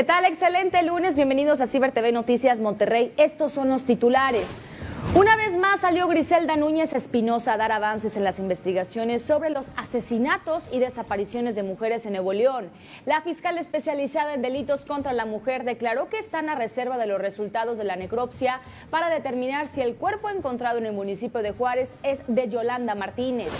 ¿Qué tal? Excelente lunes. Bienvenidos a Ciber TV Noticias Monterrey. Estos son los titulares. Una vez más salió Griselda Núñez Espinosa a dar avances en las investigaciones sobre los asesinatos y desapariciones de mujeres en Nuevo León. La fiscal especializada en delitos contra la mujer declaró que están a reserva de los resultados de la necropsia para determinar si el cuerpo encontrado en el municipio de Juárez es de Yolanda Martínez.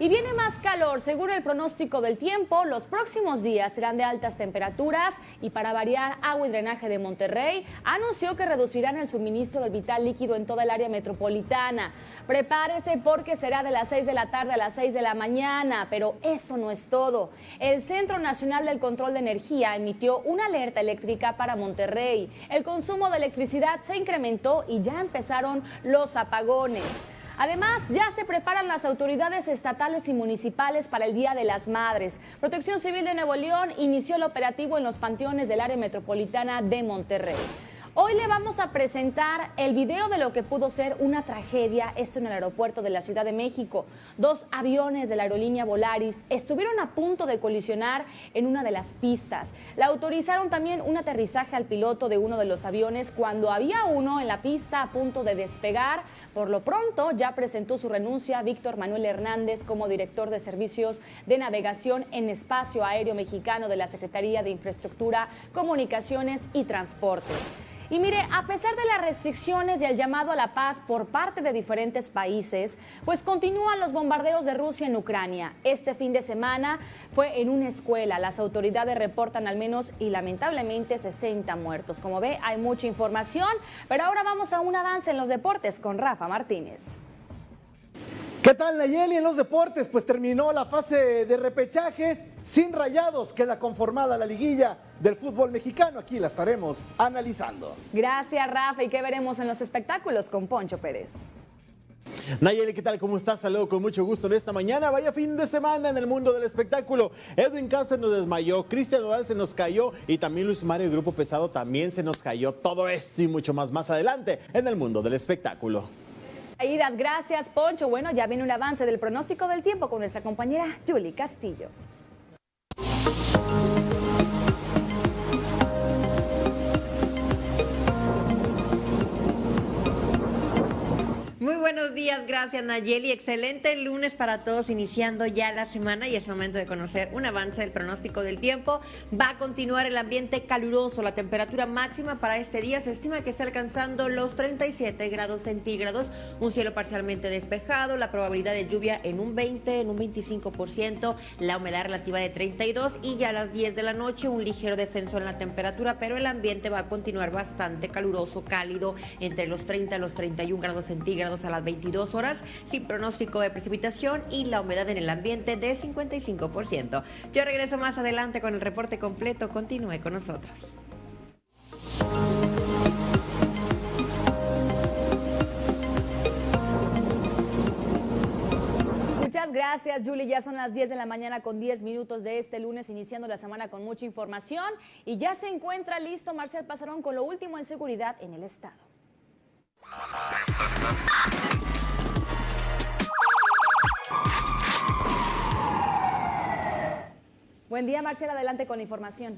Y viene más calor, según el pronóstico del tiempo, los próximos días serán de altas temperaturas y para variar, Agua y Drenaje de Monterrey anunció que reducirán el suministro del vital líquido en toda el área metropolitana. Prepárese porque será de las 6 de la tarde a las 6 de la mañana, pero eso no es todo. El Centro Nacional del Control de Energía emitió una alerta eléctrica para Monterrey. El consumo de electricidad se incrementó y ya empezaron los apagones. Además, ya se preparan las autoridades estatales y municipales para el Día de las Madres. Protección Civil de Nuevo León inició el operativo en los panteones del área metropolitana de Monterrey. Hoy le vamos a presentar el video de lo que pudo ser una tragedia, esto en el aeropuerto de la Ciudad de México. Dos aviones de la aerolínea Volaris estuvieron a punto de colisionar en una de las pistas. Le autorizaron también un aterrizaje al piloto de uno de los aviones cuando había uno en la pista a punto de despegar. Por lo pronto ya presentó su renuncia Víctor Manuel Hernández como director de servicios de navegación en espacio aéreo mexicano de la Secretaría de Infraestructura, Comunicaciones y Transportes. Y mire, a pesar de las restricciones y el llamado a la paz por parte de diferentes países, pues continúan los bombardeos de Rusia en Ucrania. Este fin de semana fue en una escuela. Las autoridades reportan al menos y lamentablemente 60 muertos. Como ve, hay mucha información, pero ahora vamos a un avance en los deportes con Rafa Martínez. ¿Qué tal Nayeli en los deportes? Pues terminó la fase de repechaje sin rayados, queda conformada la liguilla del fútbol mexicano. Aquí la estaremos analizando. Gracias Rafa y qué veremos en los espectáculos con Poncho Pérez. Nayeli, ¿qué tal? ¿Cómo estás? Saludo con mucho gusto en esta mañana. Vaya fin de semana en el mundo del espectáculo. Edwin Cáceres nos desmayó, Cristian Nodal se nos cayó y también Luis Mario y Grupo Pesado también se nos cayó. Todo esto y mucho más más adelante en el mundo del espectáculo. Idas, gracias Poncho. Bueno, ya viene un avance del pronóstico del tiempo con nuestra compañera Julie Castillo. Muy buenos días, gracias Nayeli. Excelente lunes para todos, iniciando ya la semana y es momento de conocer un avance del pronóstico del tiempo. Va a continuar el ambiente caluroso. La temperatura máxima para este día se estima que está alcanzando los 37 grados centígrados. Un cielo parcialmente despejado, la probabilidad de lluvia en un 20, en un 25%, la humedad relativa de 32 y ya a las 10 de la noche un ligero descenso en la temperatura, pero el ambiente va a continuar bastante caluroso, cálido, entre los 30 y los 31 grados centígrados a las 22 horas, sin pronóstico de precipitación y la humedad en el ambiente de 55%. Yo regreso más adelante con el reporte completo. Continúe con nosotros. Muchas gracias, Julie. Ya son las 10 de la mañana con 10 minutos de este lunes, iniciando la semana con mucha información. Y ya se encuentra listo Marcial Pasarón con lo último en seguridad en el estado. Buen día, Marcela. Adelante con la información.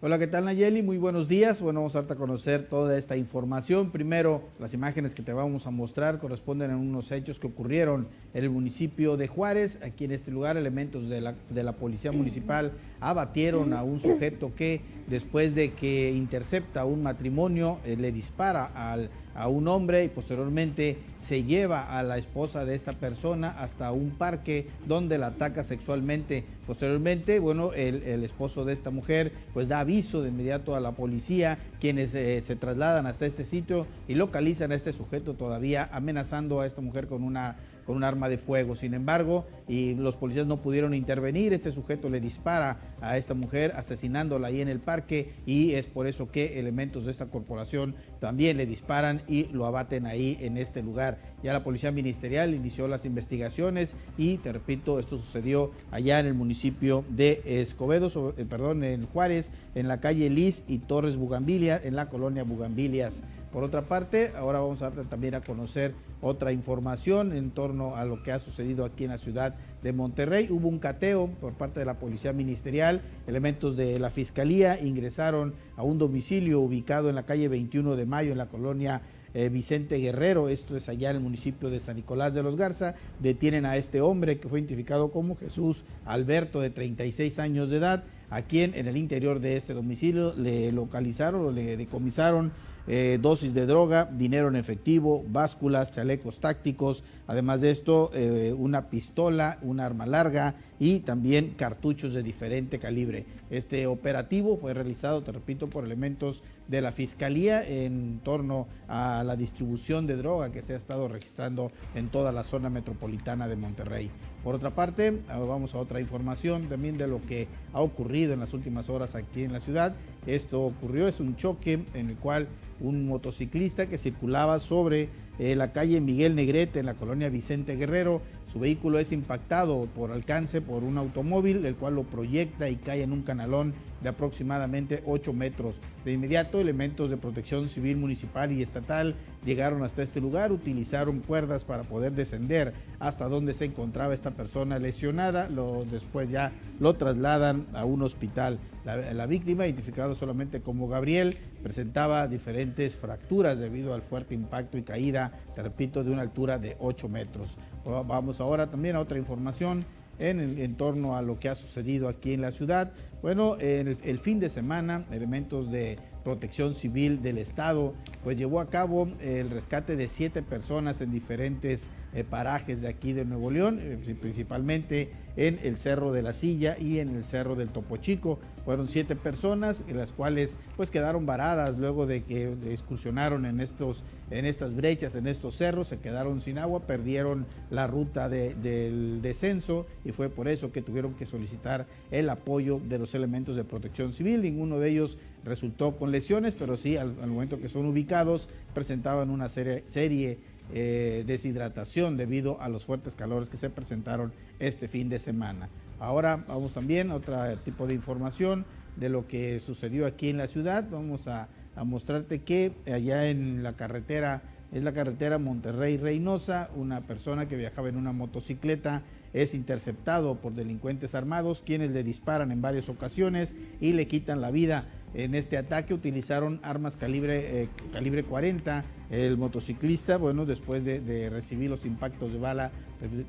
Hola, ¿qué tal Nayeli? Muy buenos días. Bueno, vamos a darte a conocer toda esta información. Primero, las imágenes que te vamos a mostrar corresponden a unos hechos que ocurrieron en el municipio de Juárez. Aquí en este lugar, elementos de la, de la Policía Municipal abatieron a un sujeto que, después de que intercepta un matrimonio, eh, le dispara al a un hombre y posteriormente se lleva a la esposa de esta persona hasta un parque donde la ataca sexualmente. Posteriormente, bueno, el, esposo de esta mujer pues da aviso de inmediato a la policía, quienes eh, se trasladan hasta este sitio y localizan a este sujeto todavía amenazando a esta mujer con una con un arma de fuego. Sin embargo, y los policías no pudieron intervenir, este sujeto le dispara a esta mujer asesinándola ahí en el parque y es por eso que elementos de esta corporación también le disparan y lo abaten ahí en este lugar. Ya la Policía Ministerial inició las investigaciones y, te repito, esto sucedió allá en el municipio de Escobedo, eh, perdón, en Juárez, en la calle Liz y Torres Bugambilia, en la colonia Bugambilias. Por otra parte, ahora vamos a también a conocer otra información en torno a lo que ha sucedido aquí en la ciudad de Monterrey. Hubo un cateo por parte de la Policía Ministerial. Elementos de la Fiscalía ingresaron a un domicilio ubicado en la calle 21 de Mayo, en la colonia eh, Vicente Guerrero, esto es allá en el municipio de San Nicolás de los Garza, detienen a este hombre que fue identificado como Jesús Alberto de 36 años de edad, a quien en el interior de este domicilio le localizaron o le decomisaron eh, dosis de droga, dinero en efectivo, básculas, chalecos tácticos, además de esto, eh, una pistola, un arma larga y también cartuchos de diferente calibre. Este operativo fue realizado, te repito, por elementos de la Fiscalía en torno a la distribución de droga que se ha estado registrando en toda la zona metropolitana de Monterrey. Por otra parte, vamos a otra información también de lo que ha ocurrido en las últimas horas aquí en la ciudad. Esto ocurrió, es un choque en el cual un motociclista que circulaba sobre eh, la calle Miguel Negrete en la colonia Vicente Guerrero su vehículo es impactado por alcance por un automóvil, el cual lo proyecta y cae en un canalón de aproximadamente 8 metros. De inmediato, elementos de protección civil municipal y estatal llegaron hasta este lugar, utilizaron cuerdas para poder descender hasta donde se encontraba esta persona lesionada. Lo, después ya lo trasladan a un hospital. La, la víctima, identificado solamente como Gabriel, presentaba diferentes fracturas debido al fuerte impacto y caída, te repito, de una altura de 8 metros. Vamos ahora también a otra información en, torno a lo que ha sucedido aquí en la ciudad. Bueno, el, el fin de semana, elementos de protección civil del Estado, pues llevó a cabo el rescate de siete personas en diferentes eh, parajes de aquí de Nuevo León, eh, principalmente en el Cerro de la Silla y en el Cerro del Topo Chico. Fueron siete personas, las cuales pues quedaron varadas luego de que excursionaron en, estos, en estas brechas, en estos cerros, se quedaron sin agua, perdieron la ruta del descenso y fue por eso que tuvieron que solicitar el apoyo de los elementos de protección civil. Ninguno de ellos resultó con lesiones, pero sí al, momento que son ubicados presentaban una serie, serie eh, deshidratación debido a los fuertes calores que se presentaron este fin de semana. Ahora vamos también a otro tipo de información de lo que sucedió aquí en la ciudad. Vamos a, a mostrarte que allá en la carretera, es la carretera Monterrey-Reynosa, una persona que viajaba en una motocicleta es interceptado por delincuentes armados, quienes le disparan en varias ocasiones y le quitan la vida. En este ataque utilizaron armas calibre, eh, calibre 40. El motociclista, bueno, después de, recibir los impactos de bala,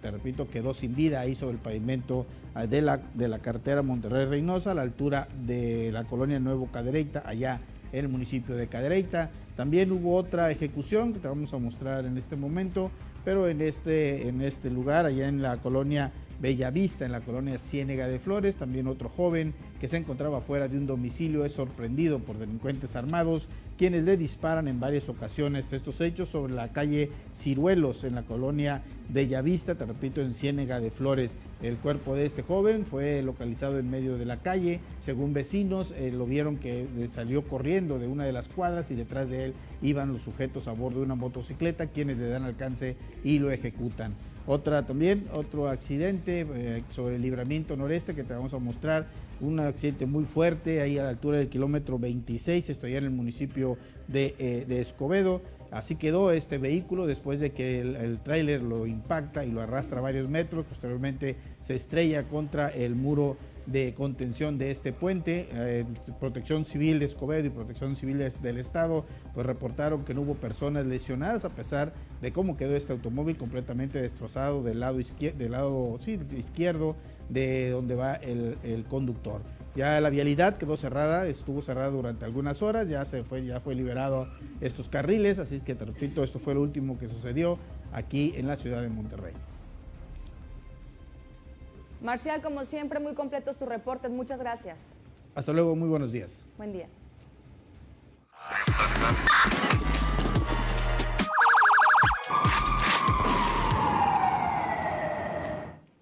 te, repito, quedó sin vida ahí sobre el pavimento ah, de la, de la carretera Monterrey-Reynosa, a la altura de la colonia Nuevo Cadereyta, allá en el municipio de Cadereyta. También hubo otra ejecución que te vamos a mostrar en este momento, pero en este, en este lugar, allá en la colonia Bellavista, en la colonia Ciénega de Flores. También otro joven que se encontraba fuera de un domicilio es sorprendido por delincuentes armados, quienes le disparan en varias ocasiones estos hechos sobre la calle Ciruelos, en la colonia Bellavista, te repito, en Ciénega de Flores. El cuerpo de este joven fue localizado en medio de la calle. Según vecinos, eh, lo vieron que salió corriendo de una de las cuadras y detrás de él iban los sujetos a bordo de una motocicleta, quienes le dan alcance y lo ejecutan. Otra también, otro accidente eh, sobre el libramiento noreste que te vamos a mostrar, un accidente muy fuerte ahí a la altura del kilómetro 26, estoy en el municipio de, eh, de Escobedo. Así quedó este vehículo después de que el, el tráiler lo impacta y lo arrastra varios metros, posteriormente se estrella contra el muro de contención de este puente. Eh, Protección Civil de Escobedo y Protección Civil del Estado pues reportaron que no hubo personas lesionadas a pesar de cómo quedó este automóvil completamente destrozado del lado, izquierdo, de donde va el, conductor. Ya la vialidad quedó cerrada, estuvo cerrada durante algunas horas, ya se fue, ya fue liberado estos carriles, así que te esto fue lo último que sucedió aquí en la ciudad de Monterrey. Marcial, como siempre, muy completos tus reportes. Muchas gracias. Hasta luego, muy buenos días. Buen día.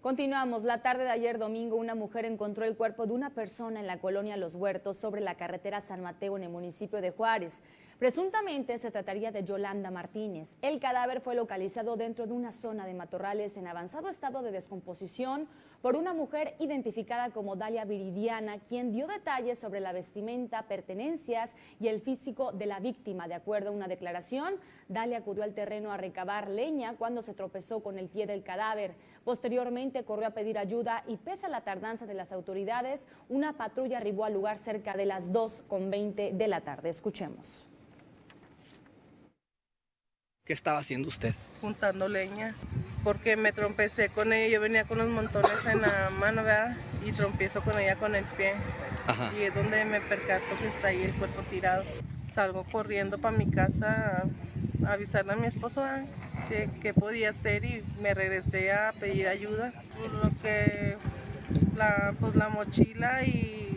Continuamos. La tarde de ayer domingo, una mujer encontró el cuerpo de una persona en la colonia Los Huertos sobre la carretera San Mateo en el municipio de Juárez. Presuntamente se trataría de Yolanda Martínez. El cadáver fue localizado dentro de una zona de matorrales en avanzado estado de descomposición por una mujer identificada como Dalia Viridiana, quien dio detalles sobre la vestimenta, pertenencias y el físico de la víctima. De acuerdo a una declaración, Dalia acudió al terreno a recabar leña cuando se tropezó con el pie del cadáver. Posteriormente corrió a pedir ayuda y pese a la tardanza de las autoridades, una patrulla arribó al lugar cerca de las 2.20 de la tarde. Escuchemos. ¿Qué estaba haciendo usted? Juntando leña, porque me trompecé con ella, yo venía con los montones en la mano, ¿verdad? Y trompiezo con ella con el pie. Y es donde me percato que está ahí el cuerpo tirado. Salgo corriendo para mi casa a avisarle a mi esposo qué podía hacer y me regresé a pedir ayuda. Por lo que la, pues la mochila y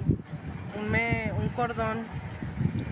un, un cordón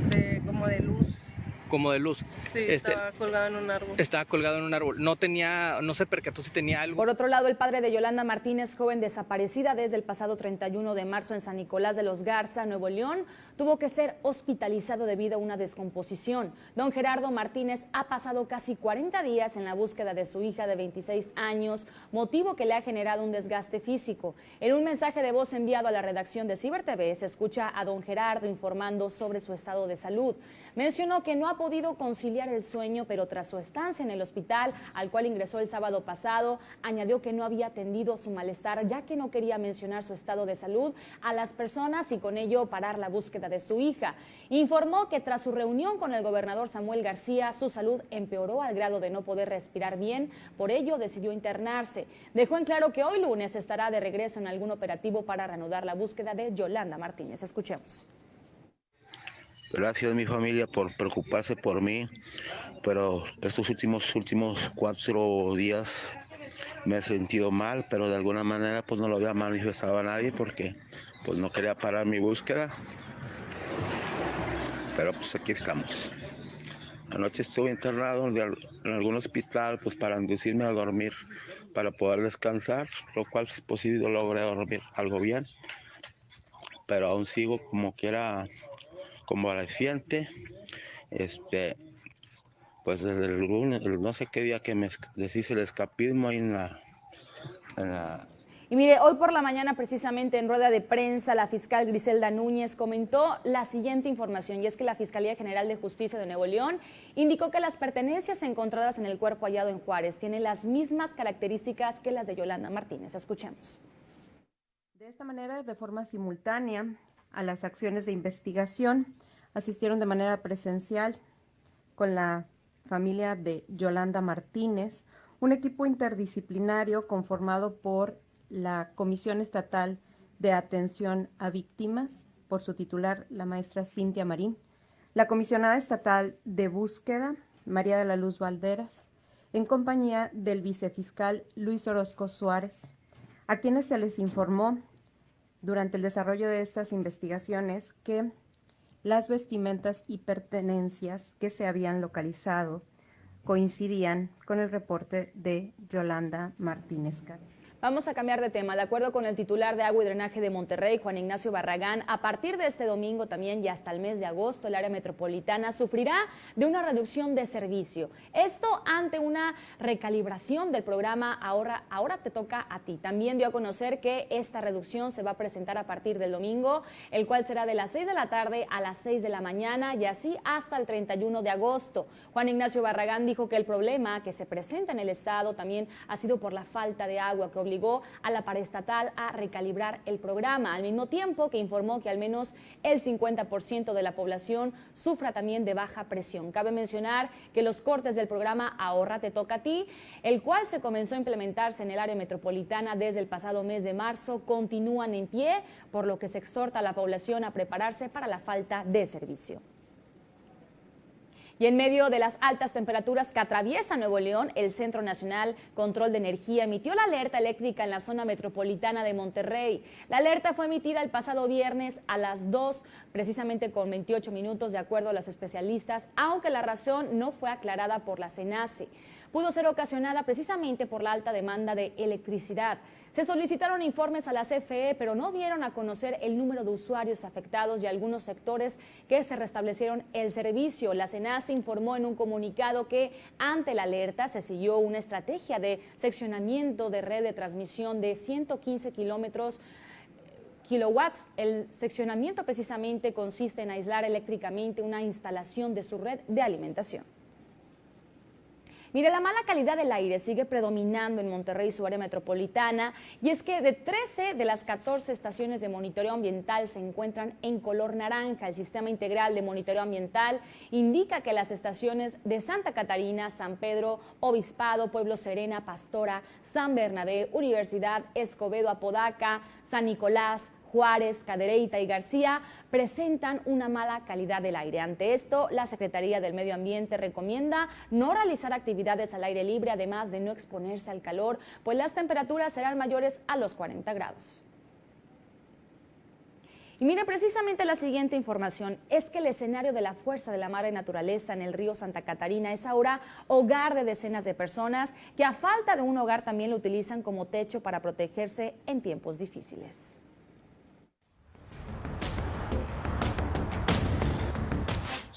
de, como de luz como de luz. Sí, este, estaba colgado en un árbol. Estaba colgado en un árbol. No tenía, no se percató si tenía algo. Por otro lado, el padre de Yolanda Martínez, joven desaparecida desde el pasado 31 de marzo en San Nicolás de los Garza, Nuevo León, tuvo que ser hospitalizado debido a una descomposición. Don Gerardo Martínez ha pasado casi 40 días en la búsqueda de su hija de 26 años, motivo que le ha generado un desgaste físico. En un mensaje de voz enviado a la redacción de Ciber TV, se escucha a don Gerardo informando sobre su estado de salud. Mencionó que no ha podido conciliar el sueño, pero tras su estancia en el hospital, al cual ingresó el sábado pasado, añadió que no había atendido su malestar, ya que no quería mencionar su estado de salud a las personas y con ello parar la búsqueda de su hija. Informó que tras su reunión con el gobernador Samuel García, su salud empeoró al grado de no poder respirar bien, por ello decidió internarse. Dejó en claro que hoy lunes estará de regreso en algún operativo para reanudar la búsqueda de Yolanda Martínez. Escuchemos. Gracias mi familia por preocuparse por mí, pero estos últimos últimos cuatro días me he sentido mal, pero de alguna manera pues no lo había manifestado a nadie porque pues no quería parar mi búsqueda. Pero pues aquí estamos. Anoche estuve internado en algún hospital pues para inducirme a dormir, para poder descansar, lo cual si posible logré dormir algo bien. Pero aún sigo como quiera convaleciente. Este, pues desde el no sé qué día que me decís el escapismo ahí en la y mire, hoy por la mañana precisamente en rueda de prensa la fiscal Griselda Núñez comentó la siguiente información y es que la Fiscalía General de Justicia de Nuevo León indicó que las pertenencias encontradas en el cuerpo hallado en Juárez tienen las mismas características que las de Yolanda Martínez. Escuchemos. De esta manera, de forma simultánea, a las acciones de investigación. Asistieron de manera presencial con la familia de Yolanda Martínez, un equipo interdisciplinario conformado por la Comisión Estatal de Atención a Víctimas, por su titular, la maestra Cintia Marín, la Comisionada Estatal de Búsqueda, María de la Luz Valderas, en compañía del vicefiscal Luis Orozco Suárez, a quienes se les informó durante el desarrollo de estas investigaciones que las vestimentas y pertenencias que se habían localizado coincidían con el reporte de Yolanda Martínez. Vamos a cambiar de tema. De acuerdo con el titular de Agua y Drenaje de Monterrey, Juan Ignacio Barragán, a partir de este domingo también y hasta el mes de agosto, el área metropolitana sufrirá de una reducción de servicio. Esto ante una recalibración del programa Ahora, Ahora te toca a ti. También dio a conocer que esta reducción se va a presentar a partir del domingo, el cual será de las 6 de la tarde a las 6 de la mañana y así hasta el 31 de agosto. Juan Ignacio Barragán dijo que el problema que se presenta en el estado también ha sido por la falta de agua que obligó a la paraestatal a recalibrar el programa, al mismo tiempo que informó que al menos el 50% de la población sufra también de baja presión. Cabe mencionar que los cortes del programa Ahorra te toca a ti, el cual se comenzó a implementarse en el área metropolitana desde el pasado mes de marzo, continúan en pie, por lo que se exhorta a la población a prepararse para la falta de servicio. Y en medio de las altas temperaturas que atraviesa Nuevo León, el Centro Nacional Control de Energía emitió la alerta eléctrica en la zona metropolitana de Monterrey. La alerta fue emitida el pasado viernes a las 2, precisamente con 28 minutos, de acuerdo a los especialistas, aunque la razón no fue aclarada por la CENACE. Pudo ser ocasionada precisamente por la alta demanda de electricidad. Se solicitaron informes a la CFE, pero no dieron a conocer el número de usuarios afectados y algunos sectores que se restablecieron el servicio. La CENAS informó en un comunicado que ante la alerta se siguió una estrategia de seccionamiento de red de transmisión de 115 kilómetros kilowatts. El seccionamiento precisamente consiste en aislar eléctricamente una instalación de su red de alimentación. Mire, la mala calidad del aire sigue predominando en Monterrey y su área metropolitana, y es que de 13 de las 14 estaciones de monitoreo ambiental se encuentran en color naranja. El sistema integral de monitoreo ambiental indica que las estaciones de Santa Catarina, San Pedro, Obispado, Pueblo Serena, Pastora, San Bernabé, Universidad, Escobedo, Apodaca, San Nicolás, Juárez, Cadereyta y García presentan una mala calidad del aire. Ante esto, la Secretaría del Medio Ambiente recomienda no realizar actividades al aire libre, además de no exponerse al calor, pues las temperaturas serán mayores a los 40 grados. Y mire, precisamente la siguiente información es que el escenario de la fuerza de la madre naturaleza en el río Santa Catarina es ahora hogar de decenas de personas que a falta de un hogar también lo utilizan como techo para protegerse en tiempos difíciles.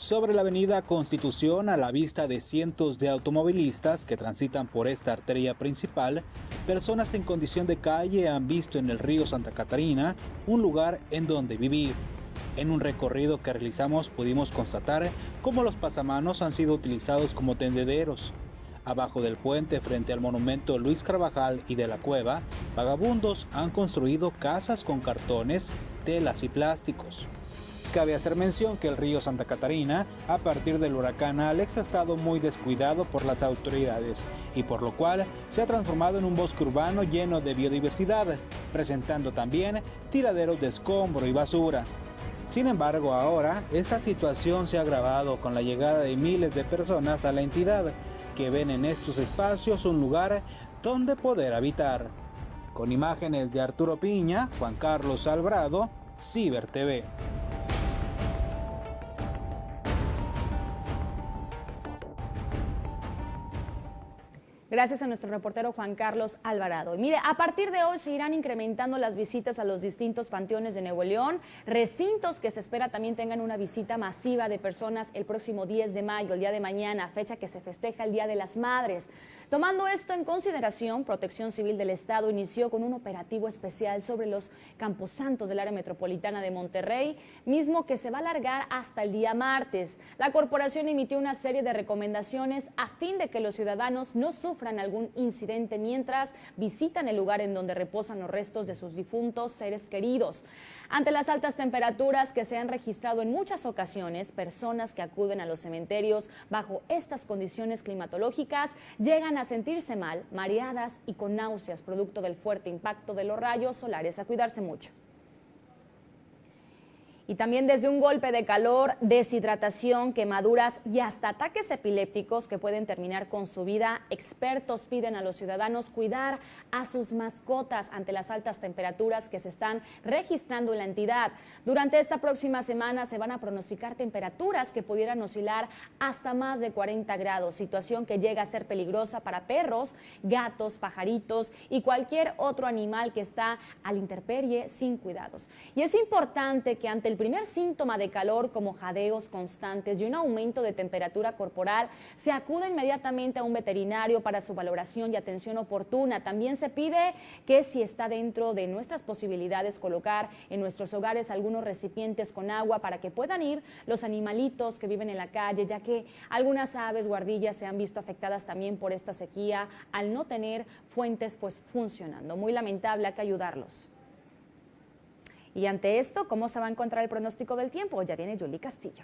Sobre la avenida Constitución a la vista de cientos de automovilistas que transitan por esta arteria principal, personas en condición de calle han visto en el río Santa Catarina un lugar en donde vivir. En un recorrido que realizamos pudimos constatar cómo los pasamanos han sido utilizados como tendederos. Abajo del puente frente al monumento Luis Carvajal y de la cueva, vagabundos han construido casas con cartones, telas y plásticos. Cabe hacer mención que el río Santa Catarina, a partir del huracán Alex, ha estado muy descuidado por las autoridades y por lo cual se ha transformado en un bosque urbano lleno de biodiversidad, presentando también tiraderos de escombro y basura. Sin embargo, ahora esta situación se ha agravado con la llegada de miles de personas a la entidad, que ven en estos espacios un lugar donde poder habitar. Con imágenes de Arturo Piña, Juan Carlos Albrado, Ciber TV. Gracias a nuestro reportero Juan Carlos Alvarado. Y mire, a partir de hoy se irán incrementando las visitas a los distintos panteones de Nuevo León, recintos que se espera también tengan una visita masiva de personas el próximo 10 de mayo, el día de mañana, fecha que se festeja el Día de las Madres. Tomando esto en consideración, Protección Civil del Estado inició con un operativo especial sobre los camposantos del área metropolitana de Monterrey, mismo que se va a alargar hasta el día martes. La corporación emitió una serie de recomendaciones a fin de que los ciudadanos no sufran algún incidente mientras visitan el lugar en donde reposan los restos de sus difuntos seres queridos. Ante las altas temperaturas que se han registrado en muchas ocasiones, personas que acuden a los cementerios bajo estas condiciones climatológicas llegan a sentirse mal, mareadas y con náuseas producto del fuerte impacto de los rayos solares. A cuidarse mucho y también desde un golpe de calor, deshidratación, quemaduras y hasta ataques epilépticos que pueden terminar con su vida, expertos piden a los ciudadanos cuidar a sus mascotas ante las altas temperaturas que se están registrando en la entidad. Durante esta próxima semana se van a pronosticar temperaturas que pudieran oscilar hasta más de 40 grados, situación que llega a ser peligrosa para perros, gatos, pajaritos y cualquier otro animal que está al interperie sin cuidados. Y es importante que ante el primer síntoma de calor como jadeos constantes y un aumento de temperatura corporal, se acude inmediatamente a un veterinario para su valoración y atención oportuna. También se pide que si está dentro de nuestras posibilidades colocar en nuestros hogares algunos recipientes con agua para que puedan ir los animalitos que viven en la calle, ya que algunas aves guardillas se han visto afectadas también por esta sequía al no tener fuentes pues funcionando. Muy lamentable, hay que ayudarlos. Y ante esto, ¿cómo se va a encontrar el pronóstico del tiempo? Ya viene Julie Castillo.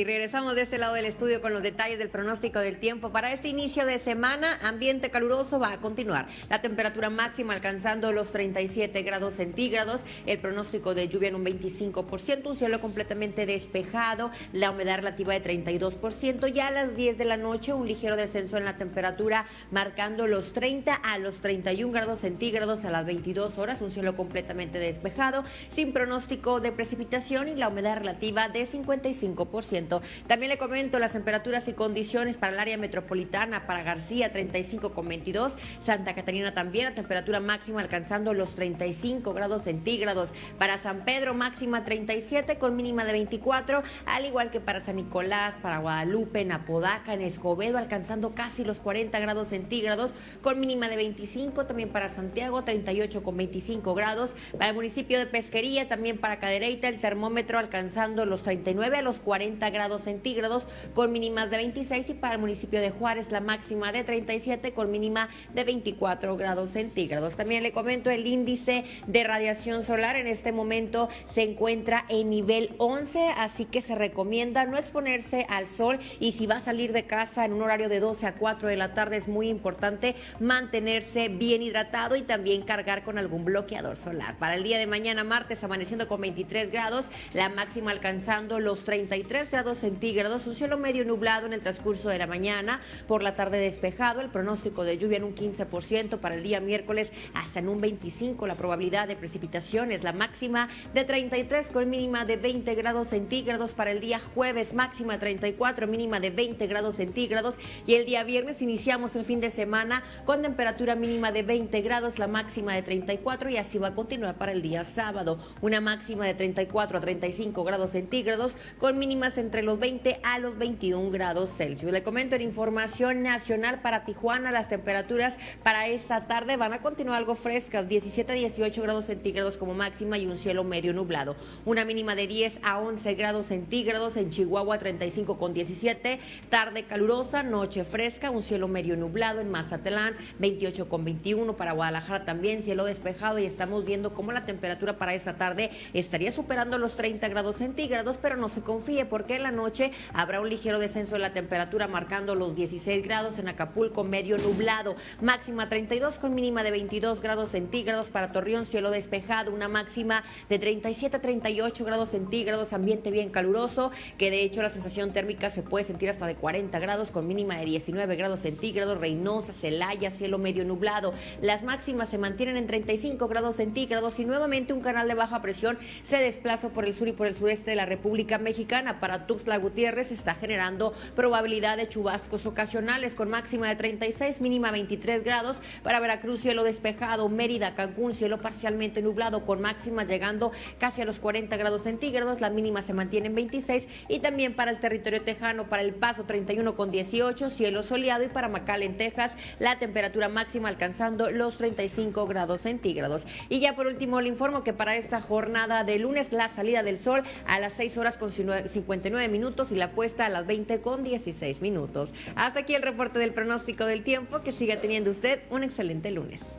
Y regresamos de este lado del estudio con los detalles del pronóstico del tiempo. Para este inicio de semana, ambiente caluroso va a continuar. La temperatura máxima alcanzando los 37 grados centígrados. El pronóstico de lluvia en un 25%, un cielo completamente despejado. La humedad relativa de 32%. Ya a las 10 de la noche, un ligero descenso en la temperatura, marcando los 30 a los 31 grados centígrados a las 22 horas. Un cielo completamente despejado, sin pronóstico de precipitación y la humedad relativa de 55%. También le comento las temperaturas y condiciones para el área metropolitana, para García 35,22, Santa Catarina también a temperatura máxima alcanzando los 35 grados centígrados, para San Pedro máxima 37 con mínima de 24, al igual que para San Nicolás, para Guadalupe, en Apodaca, en Escobedo alcanzando casi los 40 grados centígrados con mínima de 25, también para Santiago 38 con 25 grados, para el municipio de Pesquería, también para Cadereyta el termómetro alcanzando los 39 a los 40 grados centígrados con mínimas de 26 y para el municipio de Juárez la máxima de 37 con mínima de 24 grados centígrados. También le comento el índice de radiación solar en este momento se encuentra en nivel 11, así que se recomienda no exponerse al sol y si va a salir de casa en un horario de 12 a 4 de la tarde es muy importante mantenerse bien hidratado y también cargar con algún bloqueador solar. Para el día de mañana martes amaneciendo con 23 grados, la máxima alcanzando los 33 grados centígrados, un cielo medio nublado en el transcurso de la mañana, por la tarde despejado, el pronóstico de lluvia en un 15% para el día miércoles hasta en un 25 la probabilidad de precipitaciones, la máxima de 33 con mínima de 20 grados centígrados para el día jueves, máxima 34, mínima de 20 grados centígrados y el día viernes iniciamos el fin de semana con temperatura mínima de 20 grados, la máxima de 34 y así va a continuar para el día sábado, una máxima de 34 a 35 grados centígrados con mínimas entre los 20 a los 21 grados Celsius. Le comento en información nacional para Tijuana, las temperaturas para esta tarde van a continuar algo frescas, 17 a 18 grados centígrados como máxima y un cielo medio nublado. Una mínima de 10 a 11 grados centígrados en Chihuahua, 35 con 17, tarde calurosa, noche fresca, un cielo medio nublado en Mazatlán, 28 con 21 para Guadalajara también, cielo despejado y estamos viendo cómo la temperatura para esta tarde estaría superando los 30 grados centígrados, pero no se confíe porque la noche habrá un ligero descenso de la temperatura marcando los 16 grados en Acapulco, medio nublado, máxima 32 con mínima de 22 grados centígrados para Torreón, cielo despejado, una máxima de 37 a 38 grados centígrados, ambiente bien caluroso, que de hecho la sensación térmica se puede sentir hasta de 40 grados con mínima de 19 grados centígrados, Reynosa, Celaya, cielo medio nublado. Las máximas se mantienen en 35 grados centígrados y nuevamente un canal de baja presión se desplaza por el sur y por el sureste de la República Mexicana. Para Tuxtla Gutiérrez está generando probabilidad de chubascos ocasionales con máxima de 36, mínima 23 grados. Para Veracruz, cielo despejado. Mérida, Cancún, cielo parcialmente nublado con máxima llegando casi a los 40 grados centígrados. La mínima se mantiene en 26. Y también para el territorio tejano, para El Paso, 31 con 18, cielo soleado. Y para Macal, en Texas, la temperatura máxima alcanzando los 35 grados centígrados. Y ya por último, le informo que para esta jornada de lunes, la salida del sol a las 6 horas con 59 minutos y la puesta a las 20 con 16 minutos. Hasta aquí el reporte del pronóstico del tiempo. Que siga teniendo usted un excelente lunes.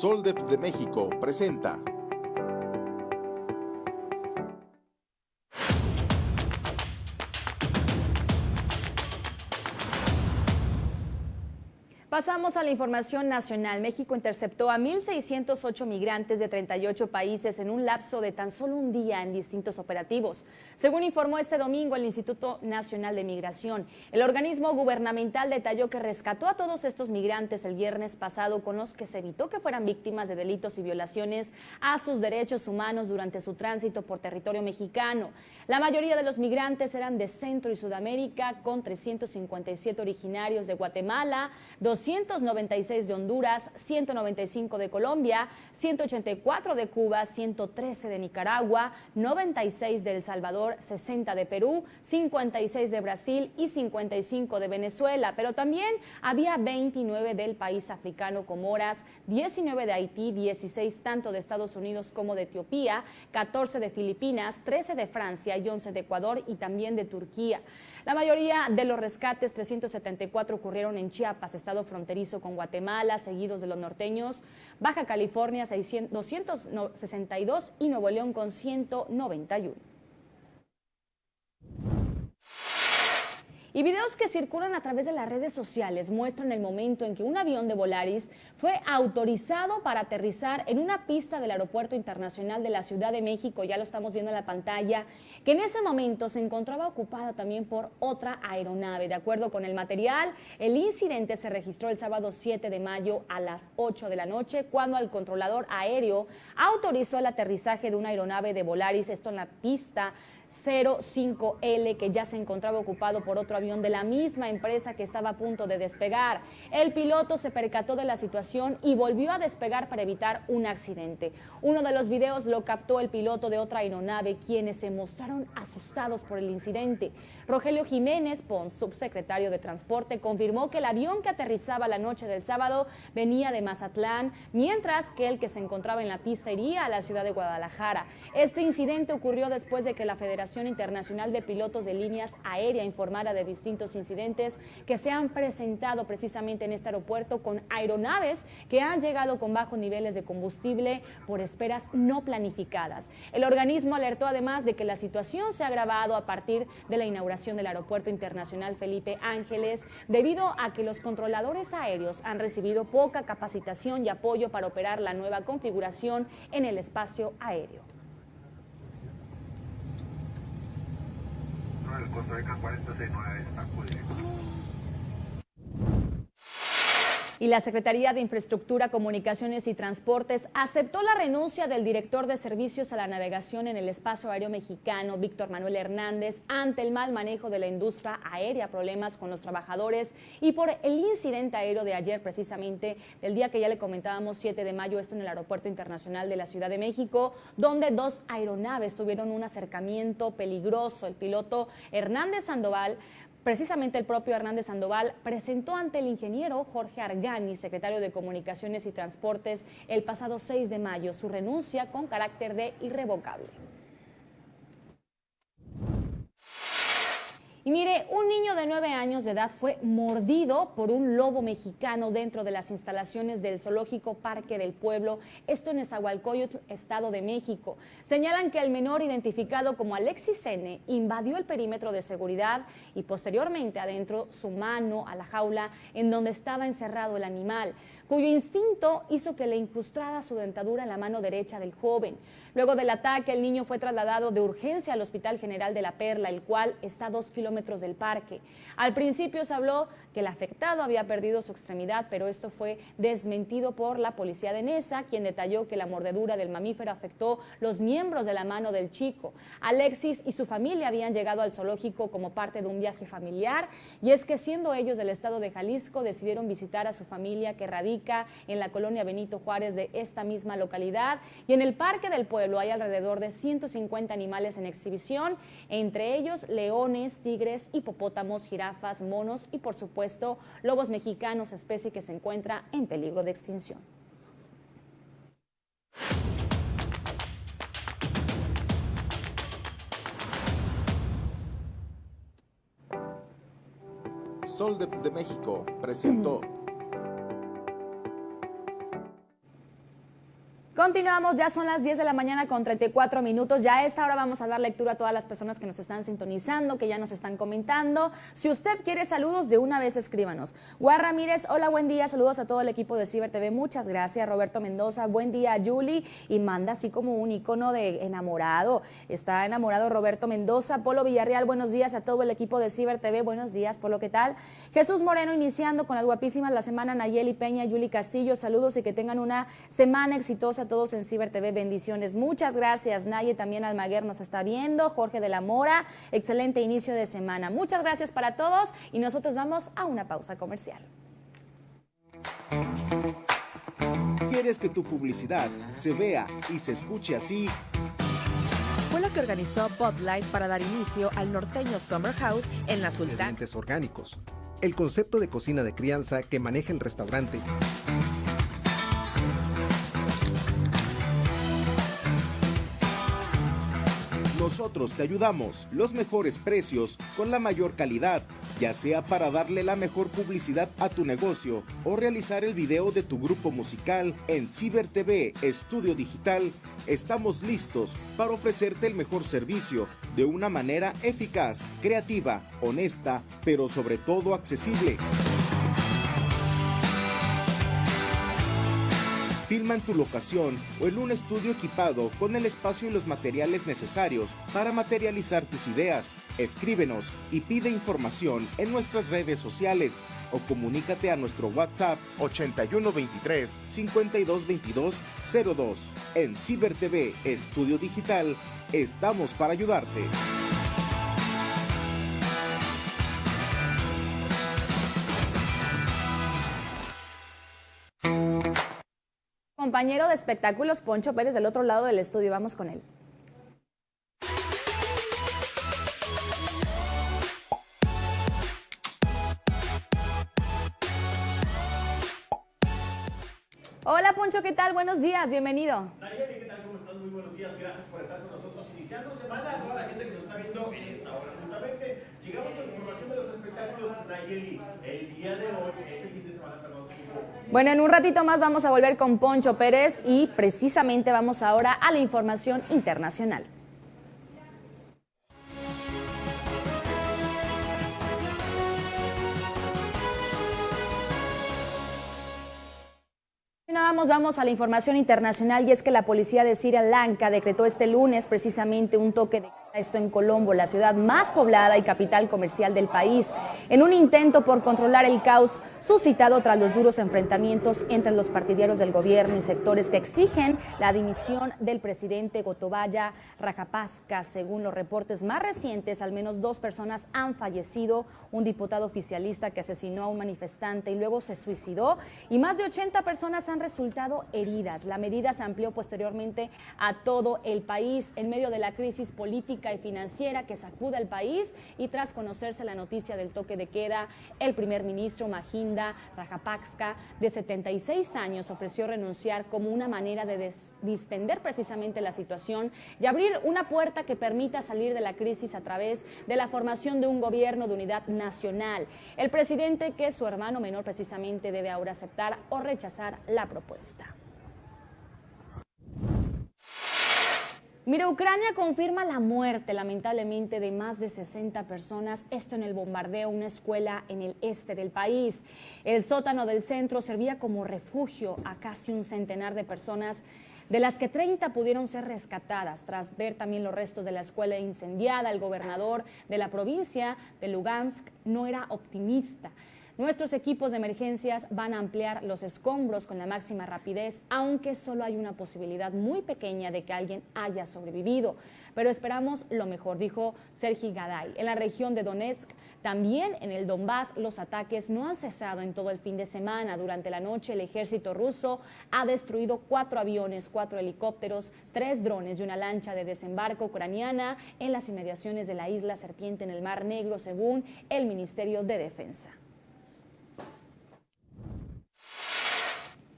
Soldep de México presenta Pasamos a la información nacional. México interceptó a 1.608 migrantes de 38 países en un lapso de tan solo un día en distintos operativos. Según informó este domingo el Instituto Nacional de Migración, el organismo gubernamental detalló que rescató a todos estos migrantes el viernes pasado con los que se evitó que fueran víctimas de delitos y violaciones a sus derechos humanos durante su tránsito por territorio mexicano. La mayoría de los migrantes eran de Centro y Sudamérica, con 357 originarios de Guatemala, 296 de Honduras, 195 de Colombia, 184 de Cuba, 113 de Nicaragua, 96 de El Salvador, 60 de Perú, 56 de Brasil y 55 de Venezuela. Pero también había 29 del país africano Comoras, 19 de Haití, 16 tanto de Estados Unidos como de Etiopía, 14 de Filipinas, 13 de Francia 11 de Ecuador y también de Turquía. La mayoría de los rescates, 374, ocurrieron en Chiapas, estado fronterizo con Guatemala, seguidos de los norteños, Baja California 262 y Nuevo León con 191. Y videos que circulan a través de las redes sociales muestran el momento en que un avión de Volaris fue autorizado para aterrizar en una pista del Aeropuerto Internacional de la Ciudad de México, ya lo estamos viendo en la pantalla, que en ese momento se encontraba ocupada también por otra aeronave. De acuerdo con el material, el incidente se registró el sábado 7 de mayo a las 8 de la noche, cuando el controlador aéreo autorizó el aterrizaje de una aeronave de Volaris, esto en la pista 05L que ya se encontraba ocupado por otro avión de la misma empresa que estaba a punto de despegar. El piloto se percató de la situación y volvió a despegar para evitar un accidente. Uno de los videos lo captó el piloto de otra aeronave, quienes se mostraron asustados por el incidente. Rogelio Jiménez Pons, subsecretario de Transporte, confirmó que el avión que aterrizaba la noche del sábado venía de Mazatlán, mientras que el que se encontraba en la pista iría a la ciudad de Guadalajara. Este incidente ocurrió después de que la Federación Internacional de Pilotos de Líneas Aéreas informara de distintos incidentes que se han presentado precisamente en este aeropuerto con aeronaves que han llegado con bajos niveles de combustible por esperas no planificadas. El organismo alertó además de que la situación se ha agravado a partir de la inauguración del Aeropuerto Internacional Felipe Ángeles debido a que los controladores aéreos han recibido poca capacitación y apoyo para operar la nueva configuración en el espacio aéreo. el Costa Rica 4069 está y la Secretaría de Infraestructura, Comunicaciones y Transportes aceptó la renuncia del director de Servicios a la Navegación en el Espacio Aéreo Mexicano, Víctor Manuel Hernández, ante el mal manejo de la industria aérea, problemas con los trabajadores y por el incidente aéreo de ayer, precisamente del día que ya le comentábamos, 7 de mayo, esto en el Aeropuerto Internacional de la Ciudad de México, donde dos aeronaves tuvieron un acercamiento peligroso. El piloto Hernández Sandoval Precisamente el propio Hernández Sandoval presentó ante el ingeniero Jorge Argani, secretario de Comunicaciones y Transportes, el pasado 6 de mayo su renuncia con carácter de irrevocable. Y mire, un niño de nueve años de edad fue mordido por un lobo mexicano dentro de las instalaciones del Zoológico Parque del Pueblo, esto en Esahualcoyotl, Estado de México. Señalan que el menor identificado como Alexis N invadió el perímetro de seguridad y posteriormente adentro su mano a la jaula en donde estaba encerrado el animal cuyo instinto hizo que le incrustara su dentadura en la mano derecha del joven. Luego del ataque, el niño fue trasladado de urgencia al Hospital General de la Perla, el cual está a dos kilómetros del parque. Al principio se habló que el afectado había perdido su extremidad, pero esto fue desmentido por la policía de Nesa, quien detalló que la mordedura del mamífero afectó los miembros de la mano del chico. Alexis y su familia habían llegado al zoológico como parte de un viaje familiar, y es que siendo ellos del estado de Jalisco, decidieron visitar a su familia que radica en la colonia Benito Juárez de esta misma localidad, y en el Parque del Pueblo hay alrededor de 150 animales en exhibición, entre ellos leones, tigres, hipopótamos, jirafas, monos y por supuesto lobos mexicanos, especie que se encuentra en peligro de extinción. Sol de, de México presentó Continuamos, ya son las 10 de la mañana con 34 minutos. Ya a esta hora vamos a dar lectura a todas las personas que nos están sintonizando, que ya nos están comentando. Si usted quiere saludos, de una vez escríbanos. Guar Ramírez, hola, buen día. Saludos a todo el equipo de Ciber TV. Muchas gracias. Roberto Mendoza, buen día, Julie. Y manda así como un icono de enamorado. Está enamorado Roberto Mendoza. Polo Villarreal, buenos días a todo el equipo de Ciber TV. Buenos días, Polo, ¿qué tal? Jesús Moreno, iniciando con las guapísimas la semana. Nayeli Peña, Julie Castillo, saludos y que tengan una semana exitosa todos en Ciber TV. Bendiciones. Muchas gracias. Naye también Almaguer nos está viendo. Jorge de la Mora. Excelente inicio de semana. Muchas gracias para todos y nosotros vamos a una pausa comercial. ¿Quieres que tu publicidad se vea y se escuche así? Fue lo que organizó Bud Light para dar inicio al norteño Summer House en la Sultana. Ingredientes orgánicos. El concepto de cocina de crianza que maneja el restaurante. Nosotros te ayudamos, los mejores precios, con la mayor calidad, ya sea para darle la mejor publicidad a tu negocio o realizar el video de tu grupo musical en Ciber TV Estudio Digital. Estamos listos para ofrecerte el mejor servicio de una manera eficaz, creativa, honesta, pero sobre todo accesible. Filma en tu locación o en un estudio equipado con el espacio y los materiales necesarios para materializar tus ideas. Escríbenos y pide información en nuestras redes sociales o comunícate a nuestro WhatsApp 8123 5222 02. En Ciber TV Estudio Digital estamos para ayudarte. Compañero de espectáculos, Poncho Pérez, del otro lado del estudio. Vamos con él. Hola Poncho, ¿qué tal? Buenos días, bienvenido. Nayeli, ¿qué tal? ¿Cómo estás? Muy buenos días, gracias por estar con nosotros. Iniciando semana, a toda la gente que nos está viendo en esta hora. Justamente llegamos con información de los espectáculos. Nayeli, el día de hoy, este fin de semana, perdón, bueno, en un ratito más vamos a volver con Poncho Pérez y precisamente vamos ahora a la información internacional. Vamos, vamos a la información internacional y es que la policía de Sri Lanka decretó este lunes precisamente un toque de esto en Colombo, la ciudad más poblada y capital comercial del país, en un intento por controlar el caos suscitado tras los duros enfrentamientos entre los partidarios del gobierno y sectores que exigen la dimisión del presidente Gotobaya Rajapaksa. Según los reportes más recientes, al menos dos personas han fallecido, un diputado oficialista que asesinó a un manifestante y luego se suicidó y más de 80 personas han resultado heridas. La medida se amplió posteriormente a todo el país en medio de la crisis política y financiera que sacuda al país y tras conocerse la noticia del toque de queda, el primer ministro Mahinda Rajapaksa, de 76 años, ofreció renunciar como una manera de distender precisamente la situación y abrir una puerta que permita salir de la crisis a través de la formación de un gobierno de unidad nacional. El presidente, que su hermano menor precisamente debe ahora aceptar o rechazar la propuesta. Mira, Ucrania confirma la muerte, lamentablemente, de más de 60 personas, esto en el bombardeo a una escuela en el este del país. El sótano del centro servía como refugio a casi un centenar de personas, de las que 30 pudieron ser rescatadas. Tras ver también los restos de la escuela incendiada, el gobernador de la provincia de Lugansk no era optimista. Nuestros equipos de emergencias van a ampliar los escombros con la máxima rapidez, aunque solo hay una posibilidad muy pequeña de que alguien haya sobrevivido. Pero esperamos lo mejor, dijo Sergi Gaday. En la región de Donetsk, también en el Donbass, los ataques no han cesado en todo el fin de semana. Durante la noche, el ejército ruso ha destruido cuatro aviones, cuatro helicópteros, tres drones y una lancha de desembarco ucraniana en las inmediaciones de la isla Serpiente en el Mar Negro, según el Ministerio de Defensa.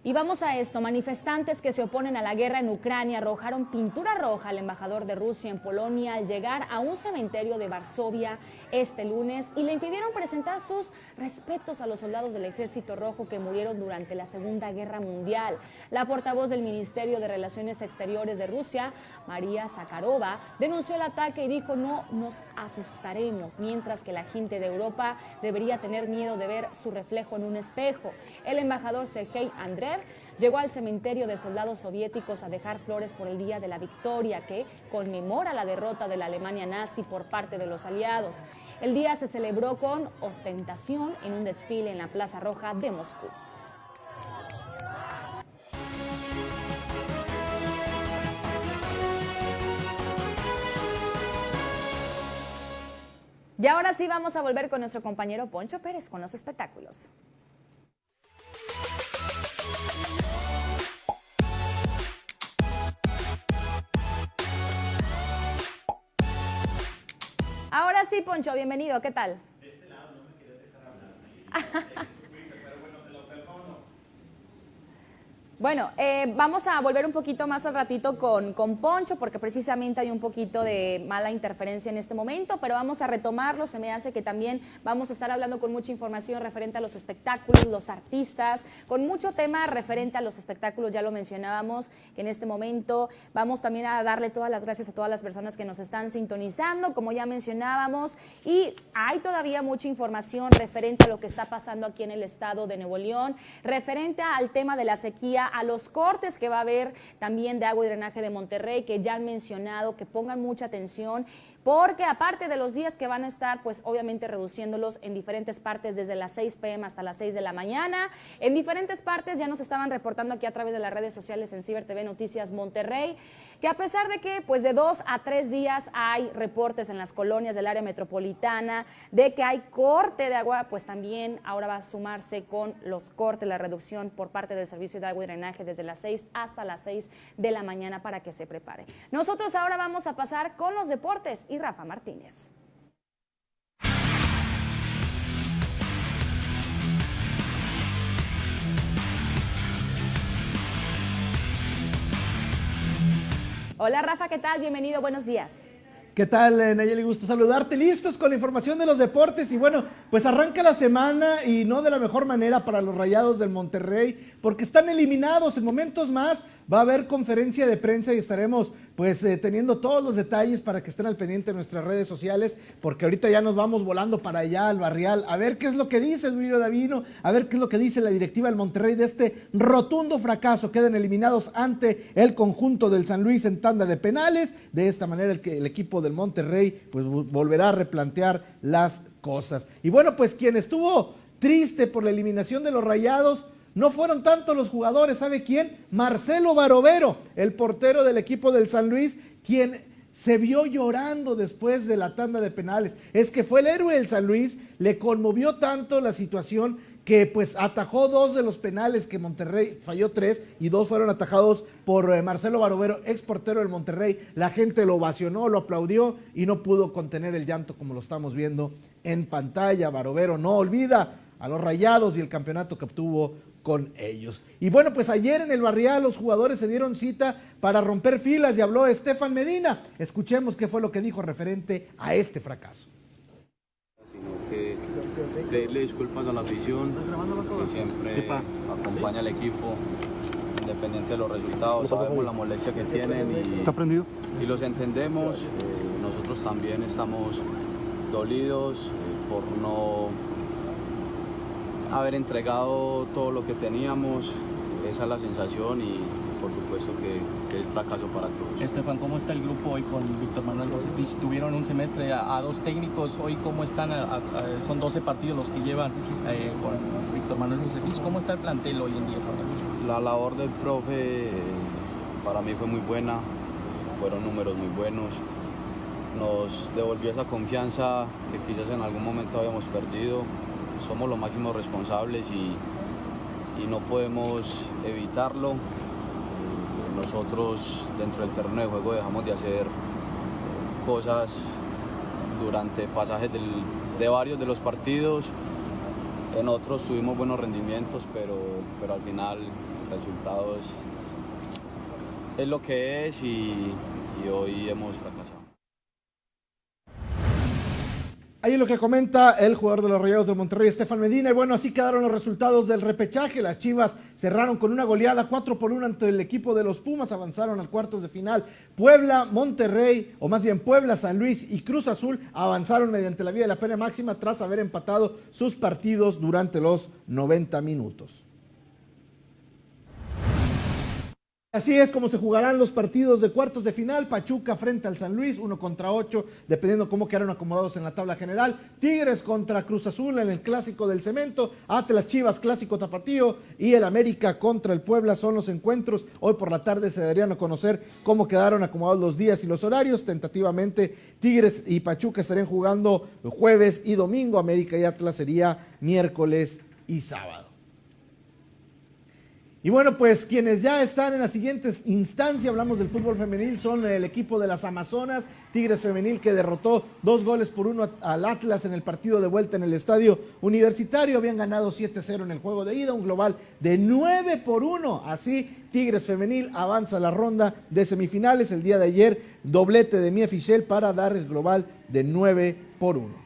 Y vamos a esto, manifestantes que se oponen a la guerra en Ucrania arrojaron pintura roja al embajador de Rusia en Polonia al llegar a un cementerio de Varsovia este lunes y le impidieron presentar sus respetos a los soldados del Ejército Rojo que murieron durante la Segunda Guerra Mundial. La portavoz del Ministerio de Relaciones Exteriores de Rusia, María Zakharova, denunció el ataque y dijo no nos asustaremos, mientras que la gente de Europa debería tener miedo de ver su reflejo en un espejo. El embajador Sergei André llegó al cementerio de soldados soviéticos a dejar flores por el Día de la Victoria, que conmemora la derrota de la Alemania nazi por parte de los aliados. El día se celebró con ostentación en un desfile en la Plaza Roja de Moscú. Y ahora sí vamos a volver con nuestro compañero Poncho Pérez con los espectáculos. Ahora sí, Poncho, bienvenido, ¿qué tal? De este lado no me querías dejar hablar. Bueno, eh, vamos a volver un poquito más al ratito con, con Poncho, porque precisamente hay un poquito de mala interferencia en este momento, pero vamos a retomarlo. Se me hace que también vamos a estar hablando con mucha información referente a los espectáculos, los artistas, con mucho tema referente a los espectáculos, ya lo mencionábamos, que en este momento vamos también a darle todas las gracias a todas las personas que nos están sintonizando, como ya mencionábamos, y hay todavía mucha información referente a lo que está pasando aquí en el estado de Nuevo León, referente al tema de la sequía a los cortes que va a haber también de agua y drenaje de Monterrey, que ya han mencionado, que pongan mucha atención porque aparte de los días que van a estar, pues obviamente reduciéndolos en diferentes partes desde las 6 pm hasta las 6 de la mañana, en diferentes partes ya nos estaban reportando aquí a través de las redes sociales en Ciber TV Noticias Monterrey, que a pesar de que pues de dos a tres días hay reportes en las colonias del área metropolitana de que hay corte de agua, pues también ahora va a sumarse con los cortes, la reducción por parte del servicio de agua y drenaje desde las 6 hasta las 6 de la mañana para que se prepare. Nosotros ahora vamos a pasar con los deportes y Rafa Martínez. Hola Rafa, ¿qué tal? Bienvenido, buenos días. ¿Qué tal, eh, Nayeli? Gusto saludarte. Listos con la información de los deportes. Y bueno, pues arranca la semana y no de la mejor manera para los rayados del Monterrey, porque están eliminados en momentos más. Va a haber conferencia de prensa y estaremos pues eh, teniendo todos los detalles para que estén al pendiente de nuestras redes sociales, porque ahorita ya nos vamos volando para allá al barrial, a ver qué es lo que dice Duilio Davino, a ver qué es lo que dice la directiva del Monterrey de este rotundo fracaso. Quedan eliminados ante el conjunto del San Luis en tanda de penales. De esta manera el, que, el equipo del Monterrey pues volverá a replantear las cosas. Y bueno, pues quien estuvo triste por la eliminación de los rayados, no fueron tanto los jugadores, ¿sabe quién? Marcelo Barovero, el portero del equipo del San Luis, quien se vio llorando después de la tanda de penales. Es que fue el héroe del San Luis, le conmovió tanto la situación que pues atajó dos de los penales que Monterrey falló tres y dos fueron atajados por eh, Marcelo Barovero, ex portero del Monterrey. La gente lo ovacionó, lo aplaudió y no pudo contener el llanto como lo estamos viendo en pantalla. Barovero no olvida a los rayados y el campeonato que obtuvo con ellos. Y bueno, pues ayer en el barrial los jugadores se dieron cita para romper filas y habló Estefan Medina. Escuchemos qué fue lo que dijo referente a este fracaso. que pedirle disculpas a la afición, que siempre acompaña al equipo, independiente de los resultados, sabemos la molestia que tienen y, y los entendemos. Eh, nosotros también estamos dolidos eh, por no haber entregado todo lo que teníamos, esa es la sensación y por supuesto que, es fracaso para todos. Estefan, ¿cómo está el grupo hoy con Víctor Manuel Josefich? Tuvieron un semestre a, dos técnicos, hoy cómo están, son 12 partidos los que llevan eh, con Víctor Manuel Josefich, ¿cómo está el plantel hoy en día? La labor del profe eh, para mí fue muy buena, fueron números muy buenos, nos devolvió esa confianza que quizás en algún momento habíamos perdido, somos los máximos responsables y, no podemos evitarlo. Nosotros dentro del terreno de juego dejamos de hacer cosas durante pasajes de varios de los partidos. En otros tuvimos buenos rendimientos, pero, pero al final el resultado es, lo que es y, y hoy hemos fracasado. Ahí lo que comenta el jugador de los Rayados de Monterrey, Estefan Medina. Y bueno, así quedaron los resultados del repechaje. Las Chivas cerraron con una goleada 4 por 1 ante el equipo de los Pumas. Avanzaron al cuartos de final. Puebla, Monterrey, o más bien Puebla, San Luis y Cruz Azul avanzaron mediante la vía de la pena máxima tras haber empatado sus partidos durante los 90 minutos. Así es como se jugarán los partidos de cuartos de final. Pachuca frente al San Luis, uno contra ocho, dependiendo cómo quedaron acomodados en la tabla general. Tigres contra Cruz Azul en el clásico del cemento. Atlas Chivas, clásico tapatío. Y el América contra el Puebla son los encuentros. Hoy por la tarde se darían a conocer cómo quedaron acomodados los días y los horarios. Tentativamente, Tigres y Pachuca estarían jugando jueves y domingo. América y Atlas sería miércoles y sábado. Y bueno, pues quienes ya están en la siguiente instancia, hablamos del fútbol femenil, son el equipo de las Amazonas, Tigres Femenil, que derrotó dos goles por uno al Atlas en el partido de vuelta en el estadio universitario. Habían ganado 7-0 en el juego de ida, un global de 9 por 1. Así, Tigres Femenil avanza la ronda de semifinales. El día de ayer, doblete de Mia Fischel para dar el global de 9 por 1.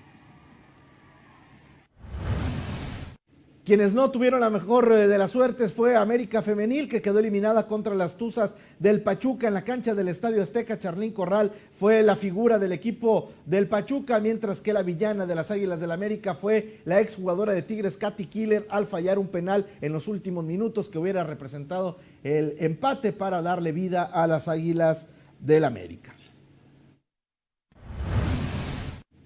Quienes no tuvieron la mejor eh, de las suertes fue América Femenil, que quedó eliminada contra las Tuzas del Pachuca en la cancha del Estadio Azteca. Charlín Corral fue la figura del equipo del Pachuca, mientras que la villana de las Águilas del América fue la exjugadora de Tigres, Katy Killer, al fallar un penal en los últimos minutos que hubiera representado el empate para darle vida a las Águilas del América.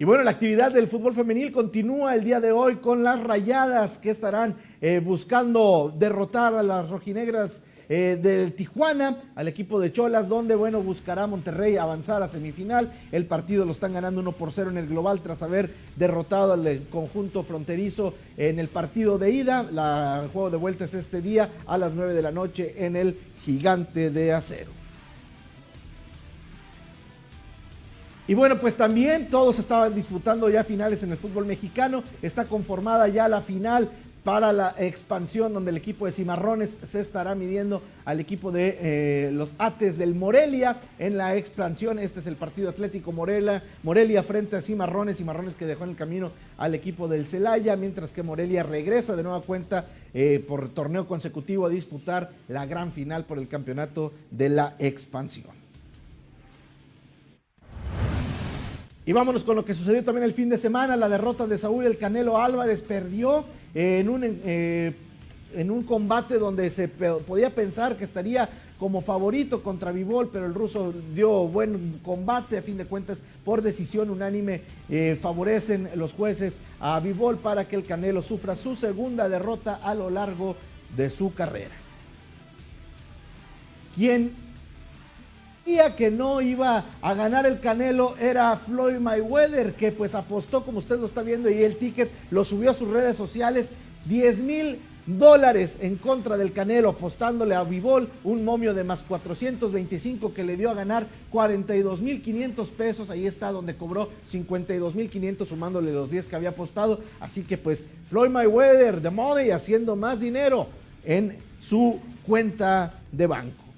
Y bueno, la actividad del fútbol femenil continúa el día de hoy con las rayadas que estarán eh, buscando derrotar a las rojinegras eh, del Tijuana, al equipo de Cholas, donde, bueno, buscará Monterrey avanzar a semifinal. El partido lo están ganando 1 por 0 en el global tras haber derrotado al conjunto fronterizo en el partido de ida. El juego de vuelta es este día a las 9 de la noche en el Gigante de Acero. Y bueno, pues también todos estaban disputando ya finales en el fútbol mexicano. Está conformada ya la final para la expansión donde el equipo de Cimarrones se estará midiendo al equipo de eh, los Ates del Morelia en la expansión. Este es el partido Atlético Morelia, Morelia frente a Cimarrones, Cimarrones que dejó en el camino al equipo del Celaya, mientras que Morelia regresa de nueva cuenta eh, por torneo consecutivo a disputar la gran final por el campeonato de la expansión. Y vámonos con lo que sucedió también el fin de semana, la derrota de Saúl El Canelo Álvarez perdió en un, eh, en un combate donde se podía pensar que estaría como favorito contra Vivol, pero el ruso dio buen combate, a fin de cuentas, por decisión unánime, eh, favorecen los jueces a Vivol para que el Canelo sufra su segunda derrota a lo largo de su carrera. ¿Quién que no iba a ganar el Canelo era Floyd Mayweather, que pues apostó, como usted lo está viendo, y el ticket lo subió a sus redes sociales, 10 mil dólares en contra del Canelo, apostándole a Vivol un momio de más 425 que le dio a ganar 42 mil 500 pesos. Ahí está donde cobró 52 mil 500 sumándole los 10 que había apostado. Así que pues Floyd Mayweather, de money, haciendo más dinero en su cuenta de banco.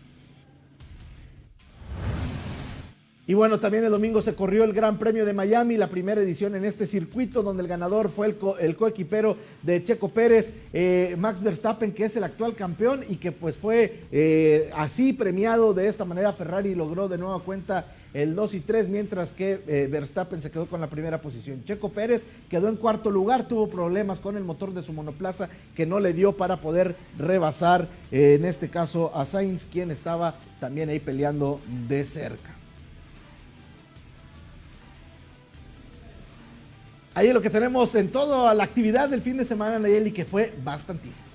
Y bueno, también el domingo se corrió el Gran Premio de Miami, la primera edición en este circuito, donde el ganador fue el, coequipero de Checo Pérez, eh, Max Verstappen, que es el actual campeón y que pues fue eh, así premiado de esta manera. Ferrari logró de nueva cuenta el 2 y 3, mientras que eh, Verstappen se quedó con la primera posición. Checo Pérez quedó en cuarto lugar, tuvo problemas con el motor de su monoplaza que no le dio para poder rebasar, en este caso, a Sainz, quien estaba también ahí peleando de cerca. Ahí es lo que tenemos en toda la actividad del fin de semana, Nayeli, que fue bastantísimo.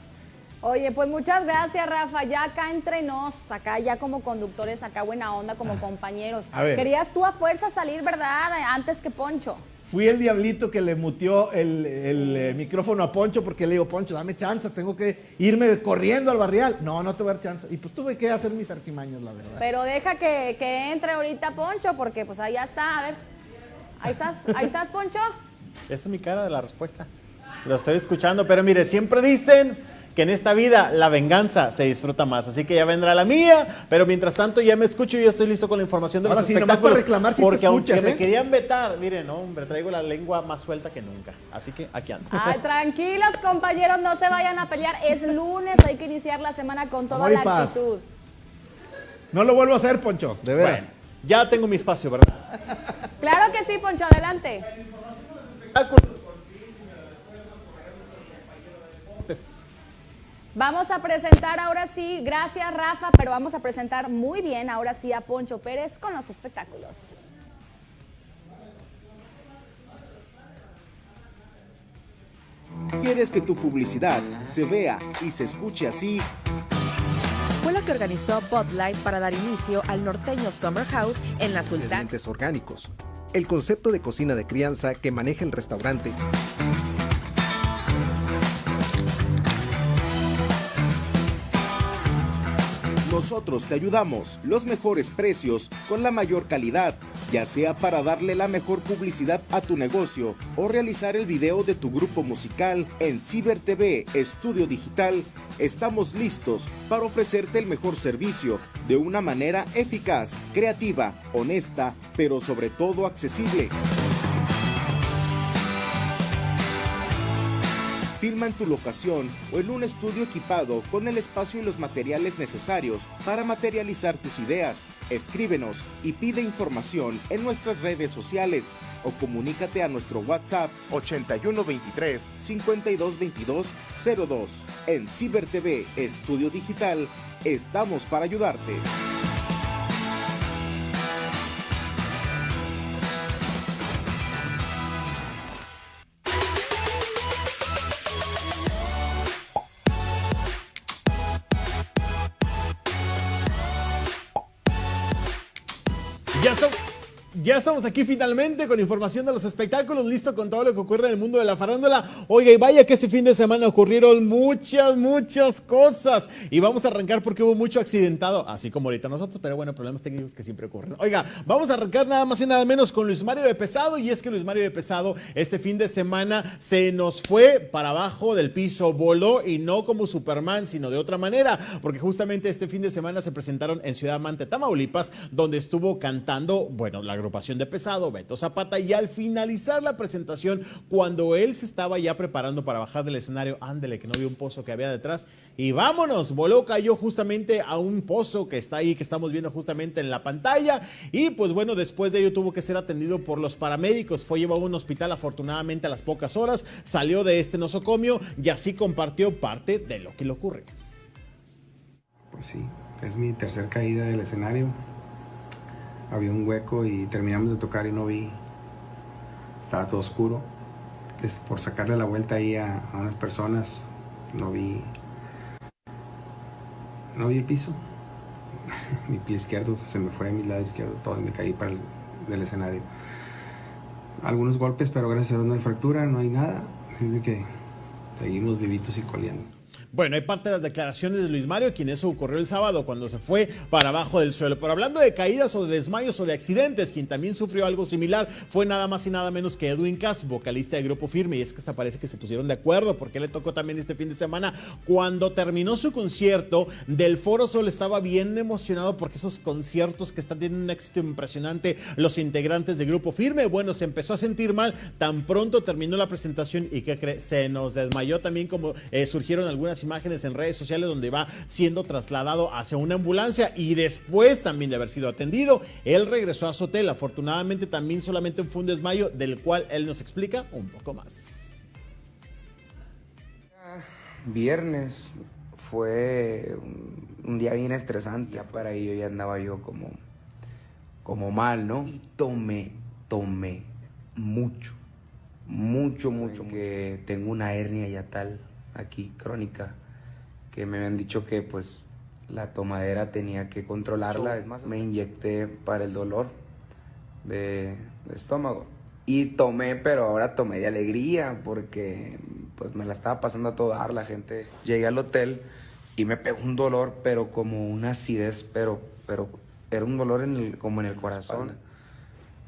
Oye, pues muchas gracias, Rafa. Ya acá entre nos, acá ya como conductores, acá buena onda, como ah. compañeros. Querías tú a fuerza salir, ¿verdad? Antes que Poncho. Fui el diablito que le mutió el, eh, micrófono a Poncho porque le digo, Poncho, dame chance, tengo que irme corriendo al barrial. No, no te voy a dar chance. Y pues tuve que hacer mis artimaños, la verdad. Pero deja que, que entre ahorita Poncho porque pues ahí ya está. A ver, ahí estás, ahí estás, Poncho. Esta es mi cara de la respuesta. Lo estoy escuchando, pero mire, siempre dicen que en esta vida la venganza se disfruta más. Así que ya vendrá la mía, pero mientras tanto ya me escucho y ya estoy listo con la información de los sí, espectáculos. reclamar si porque te escuchas, aunque me ¿eh? querían vetar, miren, hombre, traigo la lengua más suelta que nunca. Así que aquí ando. Ay, tranquilos, compañeros, no se vayan a pelear. Es lunes, hay que iniciar la semana con toda la actitud. No lo vuelvo a hacer, Poncho, de veras. ya tengo mi espacio, ¿verdad? Claro que sí, Poncho, adelante. Vamos a presentar ahora sí, gracias Rafa, pero vamos a presentar muy bien ahora sí a Poncho Pérez con los espectáculos. ¿Quieres que tu publicidad se vea y se escuche así? Fue lo que organizó Bud Light para dar inicio al norteño Summer House en la Sultana. orgánicos el concepto de cocina de crianza que maneja el restaurante. Nosotros te ayudamos, los mejores precios, con la mayor calidad, ya sea para darle la mejor publicidad a tu negocio o realizar el video de tu grupo musical en Ciber TV Estudio Digital. Estamos listos para ofrecerte el mejor servicio de una manera eficaz, creativa, honesta, pero sobre todo accesible. Filma en tu locación o en un estudio equipado con el espacio y los materiales necesarios para materializar tus ideas. Escríbenos y pide información en nuestras redes sociales o comunícate a nuestro WhatsApp 8123 5222 02. En Ciber TV Estudio Digital estamos para ayudarte. Estamos aquí finalmente con información de los espectáculos, listo con todo lo que ocurre en el mundo de la farándula. Oiga, y vaya que este fin de semana ocurrieron muchas, muchas cosas. Y vamos a arrancar porque hubo mucho accidentado, así como ahorita nosotros, pero bueno, problemas técnicos que siempre ocurren. Oiga, vamos a arrancar nada más y nada menos con Luis Mario de Pesado. Y es que Luis Mario de Pesado este fin de semana se nos fue para abajo del piso, voló y no como Superman, sino de otra manera, porque justamente este fin de semana se presentaron en Ciudad Mante, Tamaulipas, donde estuvo cantando, bueno, la agrupación de Pesado, Beto Zapata, y al finalizar la presentación, cuando él se estaba ya preparando para bajar del escenario, ándele, que no vio un pozo que había detrás, y vámonos, voló, cayó justamente a un pozo que está ahí, que estamos viendo justamente en la pantalla, y pues bueno, después de ello tuvo que ser atendido por los paramédicos, fue llevado a un hospital afortunadamente a las pocas horas, salió de este nosocomio y así compartió parte de lo que le ocurre. Pues sí, es mi tercer caída del escenario. Había un hueco y terminamos de tocar y no vi. Estaba todo oscuro. Es por sacarle la vuelta ahí a, unas personas, no vi. No vi el piso. mi pie izquierdo se me fue a mi lado izquierdo todo y me caí para el del escenario. Algunos golpes, pero gracias a Dios no hay fractura, no hay nada. Así de que seguimos vivitos y coleando. Bueno, hay parte de las declaraciones de Luis Mario, quien eso ocurrió el sábado cuando se fue para abajo del suelo. Pero hablando de caídas o de desmayos o de accidentes, quien también sufrió algo similar fue nada más y nada menos que Edwin Cass, vocalista de Grupo Firme. Y es que hasta parece que se pusieron de acuerdo porque le tocó también este fin de semana. Cuando terminó su concierto del Foro Sol estaba bien emocionado porque esos conciertos que están teniendo un éxito impresionante los integrantes de Grupo Firme. Bueno, se empezó a sentir mal. Tan pronto terminó la presentación y que se nos desmayó también como eh, surgieron algunas imágenes en redes sociales donde va siendo trasladado hacia una ambulancia y después también de haber sido atendido, él regresó a su hotel. Afortunadamente también solamente fue un desmayo del cual él nos explica un poco más. Viernes fue un, un día bien estresante. Ya para ello ya andaba yo como, como mal, ¿no? Y tomé, tomé mucho, mucho, mucho. Que tengo una hernia ya tal aquí crónica que me habían dicho que pues la tomadera tenía que controlarla. Es más, me inyecté para el dolor de, de estómago. Y tomé, pero ahora tomé de alegría porque pues me la estaba pasando a todo dar la gente. Llegué al hotel y me pegó un dolor, pero como una acidez, pero, pero era un dolor en el, como en el corazón.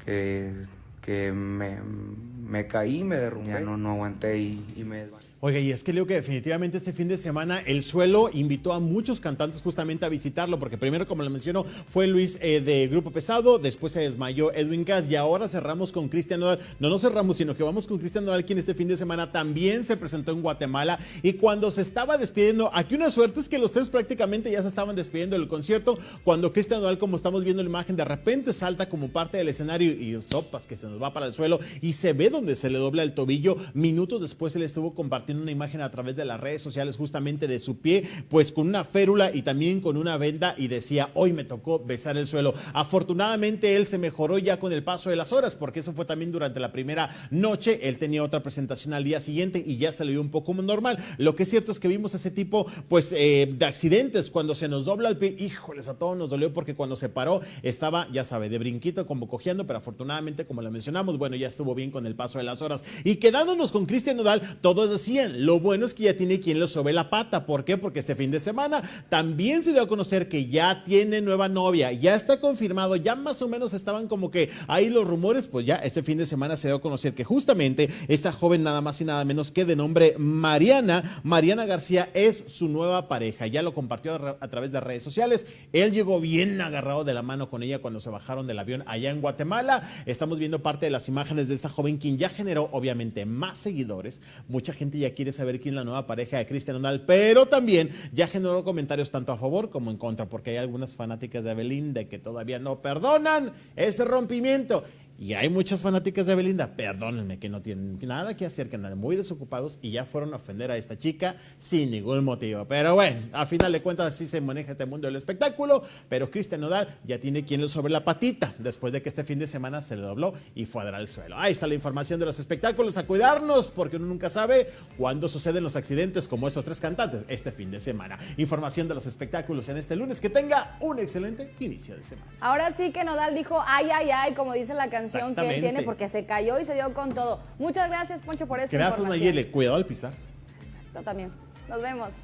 Que, que me, me caí, me derrumbé. Ya no, no aguanté y, y me desvanecí. Oiga, y es que leo que definitivamente este fin de semana el suelo invitó a muchos cantantes justamente a visitarlo, porque primero, como lo mencionó, fue Luis eh, de Grupo Pesado, después se desmayó Edwin Cass y ahora cerramos con Cristian Nodal. No nos cerramos, sino que vamos con Cristian Nodal, quien este fin de semana también se presentó en Guatemala y cuando se estaba despidiendo, aquí una suerte es que los tres prácticamente ya se estaban despidiendo del concierto, cuando Cristian Nodal, como estamos viendo la imagen, de repente salta como parte del escenario y sopas que se nos va para el suelo y se ve donde se le dobla el tobillo. Minutos después él estuvo compartiendo una imagen a través de las redes sociales justamente de su pie, pues con una férula y también con una venda y decía, hoy me tocó besar el suelo. Afortunadamente él se mejoró ya con el paso de las horas, porque eso fue también durante la primera noche. Él tenía otra presentación al día siguiente y ya se le dio un poco normal. Lo que es cierto es que vimos ese tipo, pues, eh, de accidentes cuando se nos dobla el pie. Híjoles, a todos nos dolió porque cuando se paró estaba, ya sabe, de brinquito, como cojeando, pero afortunadamente, como lo mencionamos, bueno, ya estuvo bien con el paso de las horas. Y quedándonos con Cristian Nodal, todos decían, lo bueno es que ya tiene quien lo sobe la pata. ¿Por qué? Porque este fin de semana también se dio a conocer que ya tiene nueva novia, ya está confirmado, ya más o menos estaban como que ahí los rumores, pues ya este fin de semana se dio a conocer que justamente esta joven nada más y nada menos que de nombre Mariana, Mariana García es su nueva pareja. Ya lo compartió a través de redes sociales. Él llegó bien agarrado de la mano con ella cuando se bajaron del avión allá en Guatemala. Estamos viendo parte de las imágenes de esta joven quien ya generó obviamente más seguidores. Mucha gente ya quiere saber quién es la nueva pareja de Cristian Nodal, pero también ya generó comentarios tanto a favor como en contra, porque hay algunas fanáticas de Belinda que todavía no perdonan ese rompimiento. Y hay muchas fanáticas de Belinda, perdónenme, que no tienen nada que hacer, que andan muy desocupados y ya fueron a ofender a esta chica sin ningún motivo. Pero bueno, a final de cuentas así se maneja este mundo del espectáculo, pero Cristian Nodal ya tiene quien le sobre la patita, después de que este fin de semana se le dobló y fue a dar al suelo. Ahí está la información de los espectáculos, a cuidarnos, porque uno nunca sabe cuándo suceden los accidentes como estos tres cantantes este fin de semana. Información de los espectáculos en este lunes, que tenga un excelente inicio de semana. Ahora sí que Nodal dijo, ay, ay, ay, como dice la canción que él tiene porque se cayó y se dio con todo. Muchas gracias, Poncho, por esta Gracias, Nayeli. Cuidado al pisar. Exacto, también. Nos vemos.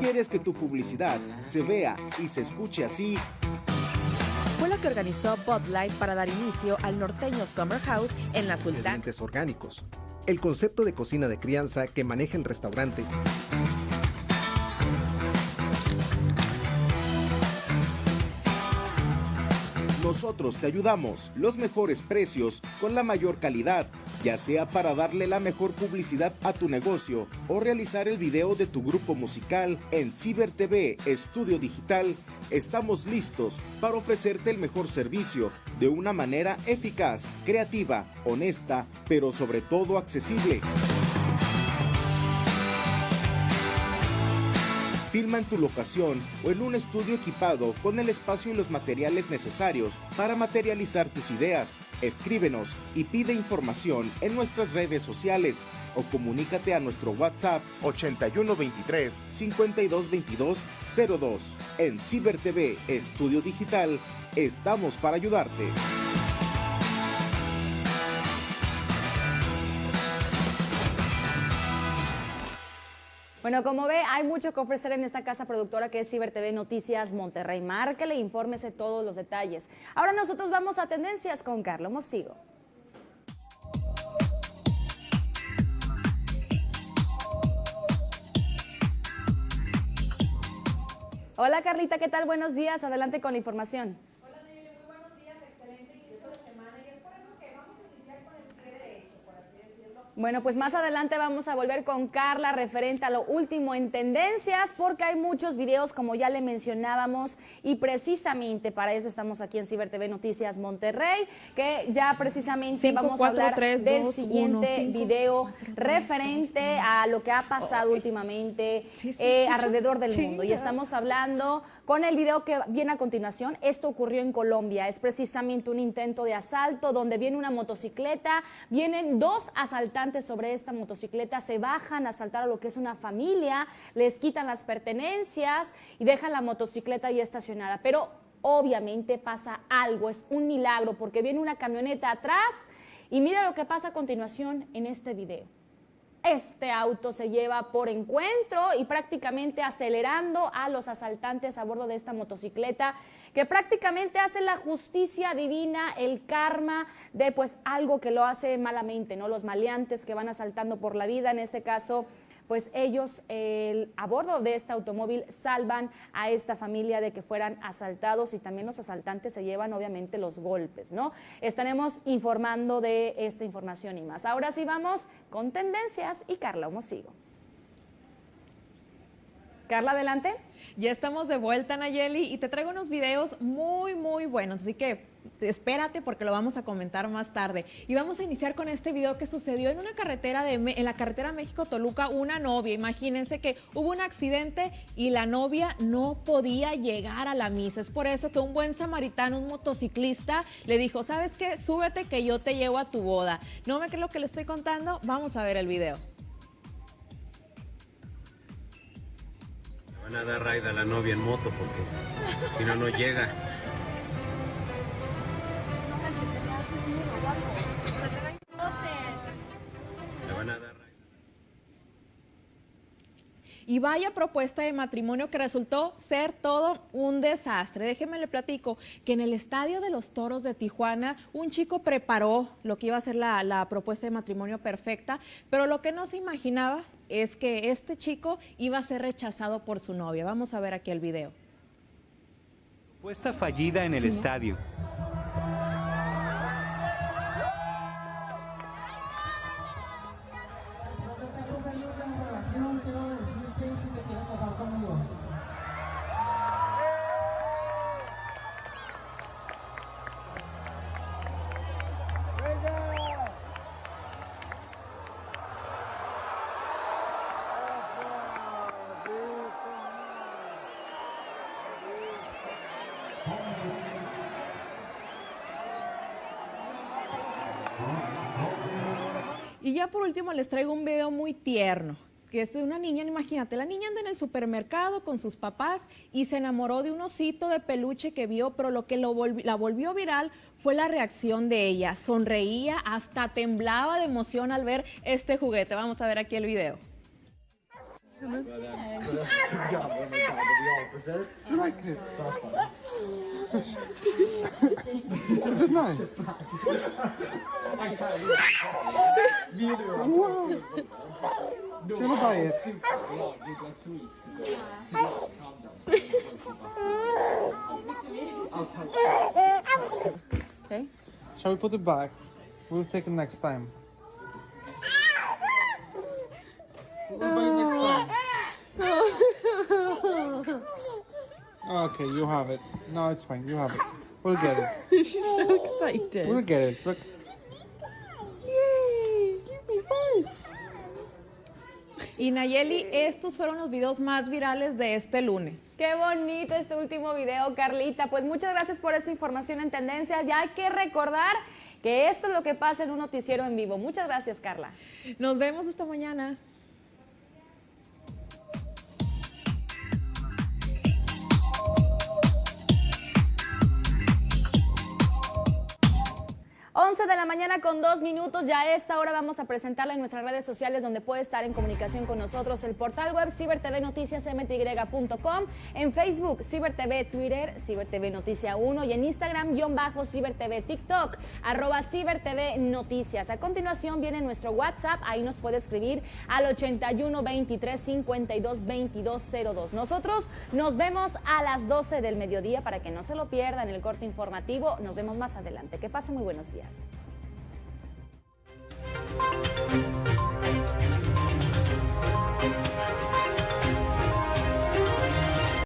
¿Quieres que tu publicidad se vea y se escuche así? fue lo que organizó Bud Light para dar inicio al norteño Summer House en la Sultán. orgánicos el concepto de cocina de crianza que maneja el restaurante. Nosotros te ayudamos, los mejores precios, con la mayor calidad, ya sea para darle la mejor publicidad a tu negocio o realizar el video de tu grupo musical en Ciber TV Estudio Digital. Estamos listos para ofrecerte el mejor servicio de una manera eficaz, creativa, honesta, pero sobre todo accesible. Filma en tu locación o en un estudio equipado con el espacio y los materiales necesarios para materializar tus ideas. Escríbenos y pide información en nuestras redes sociales o comunícate a nuestro WhatsApp 8123 5222 02. En Ciber TV Estudio Digital estamos para ayudarte. Bueno, como ve, hay mucho que ofrecer en esta casa productora que es Ciber TV Noticias Monterrey. Márquele, infórmese todos los detalles. Ahora nosotros vamos a tendencias con Carlos Mosigo. Hola Carlita, ¿qué tal? Buenos días. Adelante con la información. Bueno, pues más adelante vamos a volver con Carla referente a lo último en tendencias porque hay muchos videos como ya le mencionábamos y precisamente para eso estamos aquí en Ciber TV Noticias Monterrey que ya precisamente vamos a hablar del siguiente video referente a lo que ha pasado últimamente eh, alrededor del mundo. Y estamos hablando con el video que viene a continuación. Esto ocurrió en Colombia, es precisamente un intento de asalto donde viene una motocicleta, vienen dos asaltantes sobre esta motocicleta se bajan a asaltar a lo que es una familia, les quitan las pertenencias y dejan la motocicleta ahí estacionada. Pero obviamente pasa algo, es un milagro porque viene una camioneta atrás y mira lo que pasa a continuación en este video. Este auto se lleva por encuentro y prácticamente acelerando a los asaltantes a bordo de esta motocicleta que prácticamente hace la justicia divina, el karma de pues algo que lo hace malamente, ¿no? Los maleantes que van asaltando por la vida, en este caso pues ellos a bordo de este automóvil salvan a esta familia de que fueran asaltados y también los asaltantes se llevan obviamente los golpes, ¿no? Estaremos informando de esta información y más. Ahora sí vamos con tendencias y Carla sigo. Carla, adelante. Ya estamos de vuelta, Nayeli, y te traigo unos videos muy, muy buenos, así que espérate porque lo vamos a comentar más tarde. Y vamos a iniciar con este video que sucedió en una carretera de en la carretera México-Toluca, una novia. Imagínense que hubo un accidente y la novia no podía llegar a la misa. Es por eso que un buen samaritano, un motociclista, le dijo, ¿sabes qué? Súbete que yo te llevo a tu boda. ¿No me crees lo que le estoy contando? Vamos a ver el video. A dar raid a la novia en moto porque si no, no llega. Y vaya propuesta de matrimonio que resultó ser todo un desastre. Déjeme le platico que en el Estadio de los Toros de Tijuana un chico preparó lo que iba a ser la, la propuesta de matrimonio perfecta, pero lo que no se imaginaba es que este chico iba a ser rechazado por su novia. Vamos a ver aquí el video. Propuesta fallida en el estadio. Último les traigo un video muy tierno, que es de una niña, imagínate, la niña anda en el supermercado con sus papás y se enamoró de un osito de peluche que vio, pero lo que la volvió viral fue la reacción de ella. Sonreía, hasta temblaba de emoción al ver este juguete. Vamos a ver aquí el video. This is nice. Do you wanna buy it? Okay. Shall we put it back? We'll take it next time. We'll buy it next time. Okay, you have it. No, it's fine. You have it. We'll get it. She's so excited. We'll get it. Look. Yay, give me five. Y Nayeli, estos fueron los videos más virales de este lunes. Qué bonito este último video, Carlita. Pues muchas gracias por esta información en tendencia. Ya hay que recordar que esto es lo que pasa en un noticiero en vivo. Muchas gracias, Carla. Nos vemos esta mañana. 11 de la mañana con dos minutos. Ya a esta hora vamos a presentarle en nuestras redes sociales donde puede estar en comunicación con nosotros el portal web cibertvnoticiasmty.com, en Facebook CiberTV Twitter, CiberTV Noticia 1 y en Instagram guion bajo CiberTV TikTok, arroba CiberTV Noticias. A continuación viene nuestro WhatsApp, ahí nos puede escribir al 81 23 52 22 02. Nosotros nos vemos a las 12 del mediodía para que no se lo pierdan el corte informativo. Nos vemos más adelante. Que pase muy buenos días.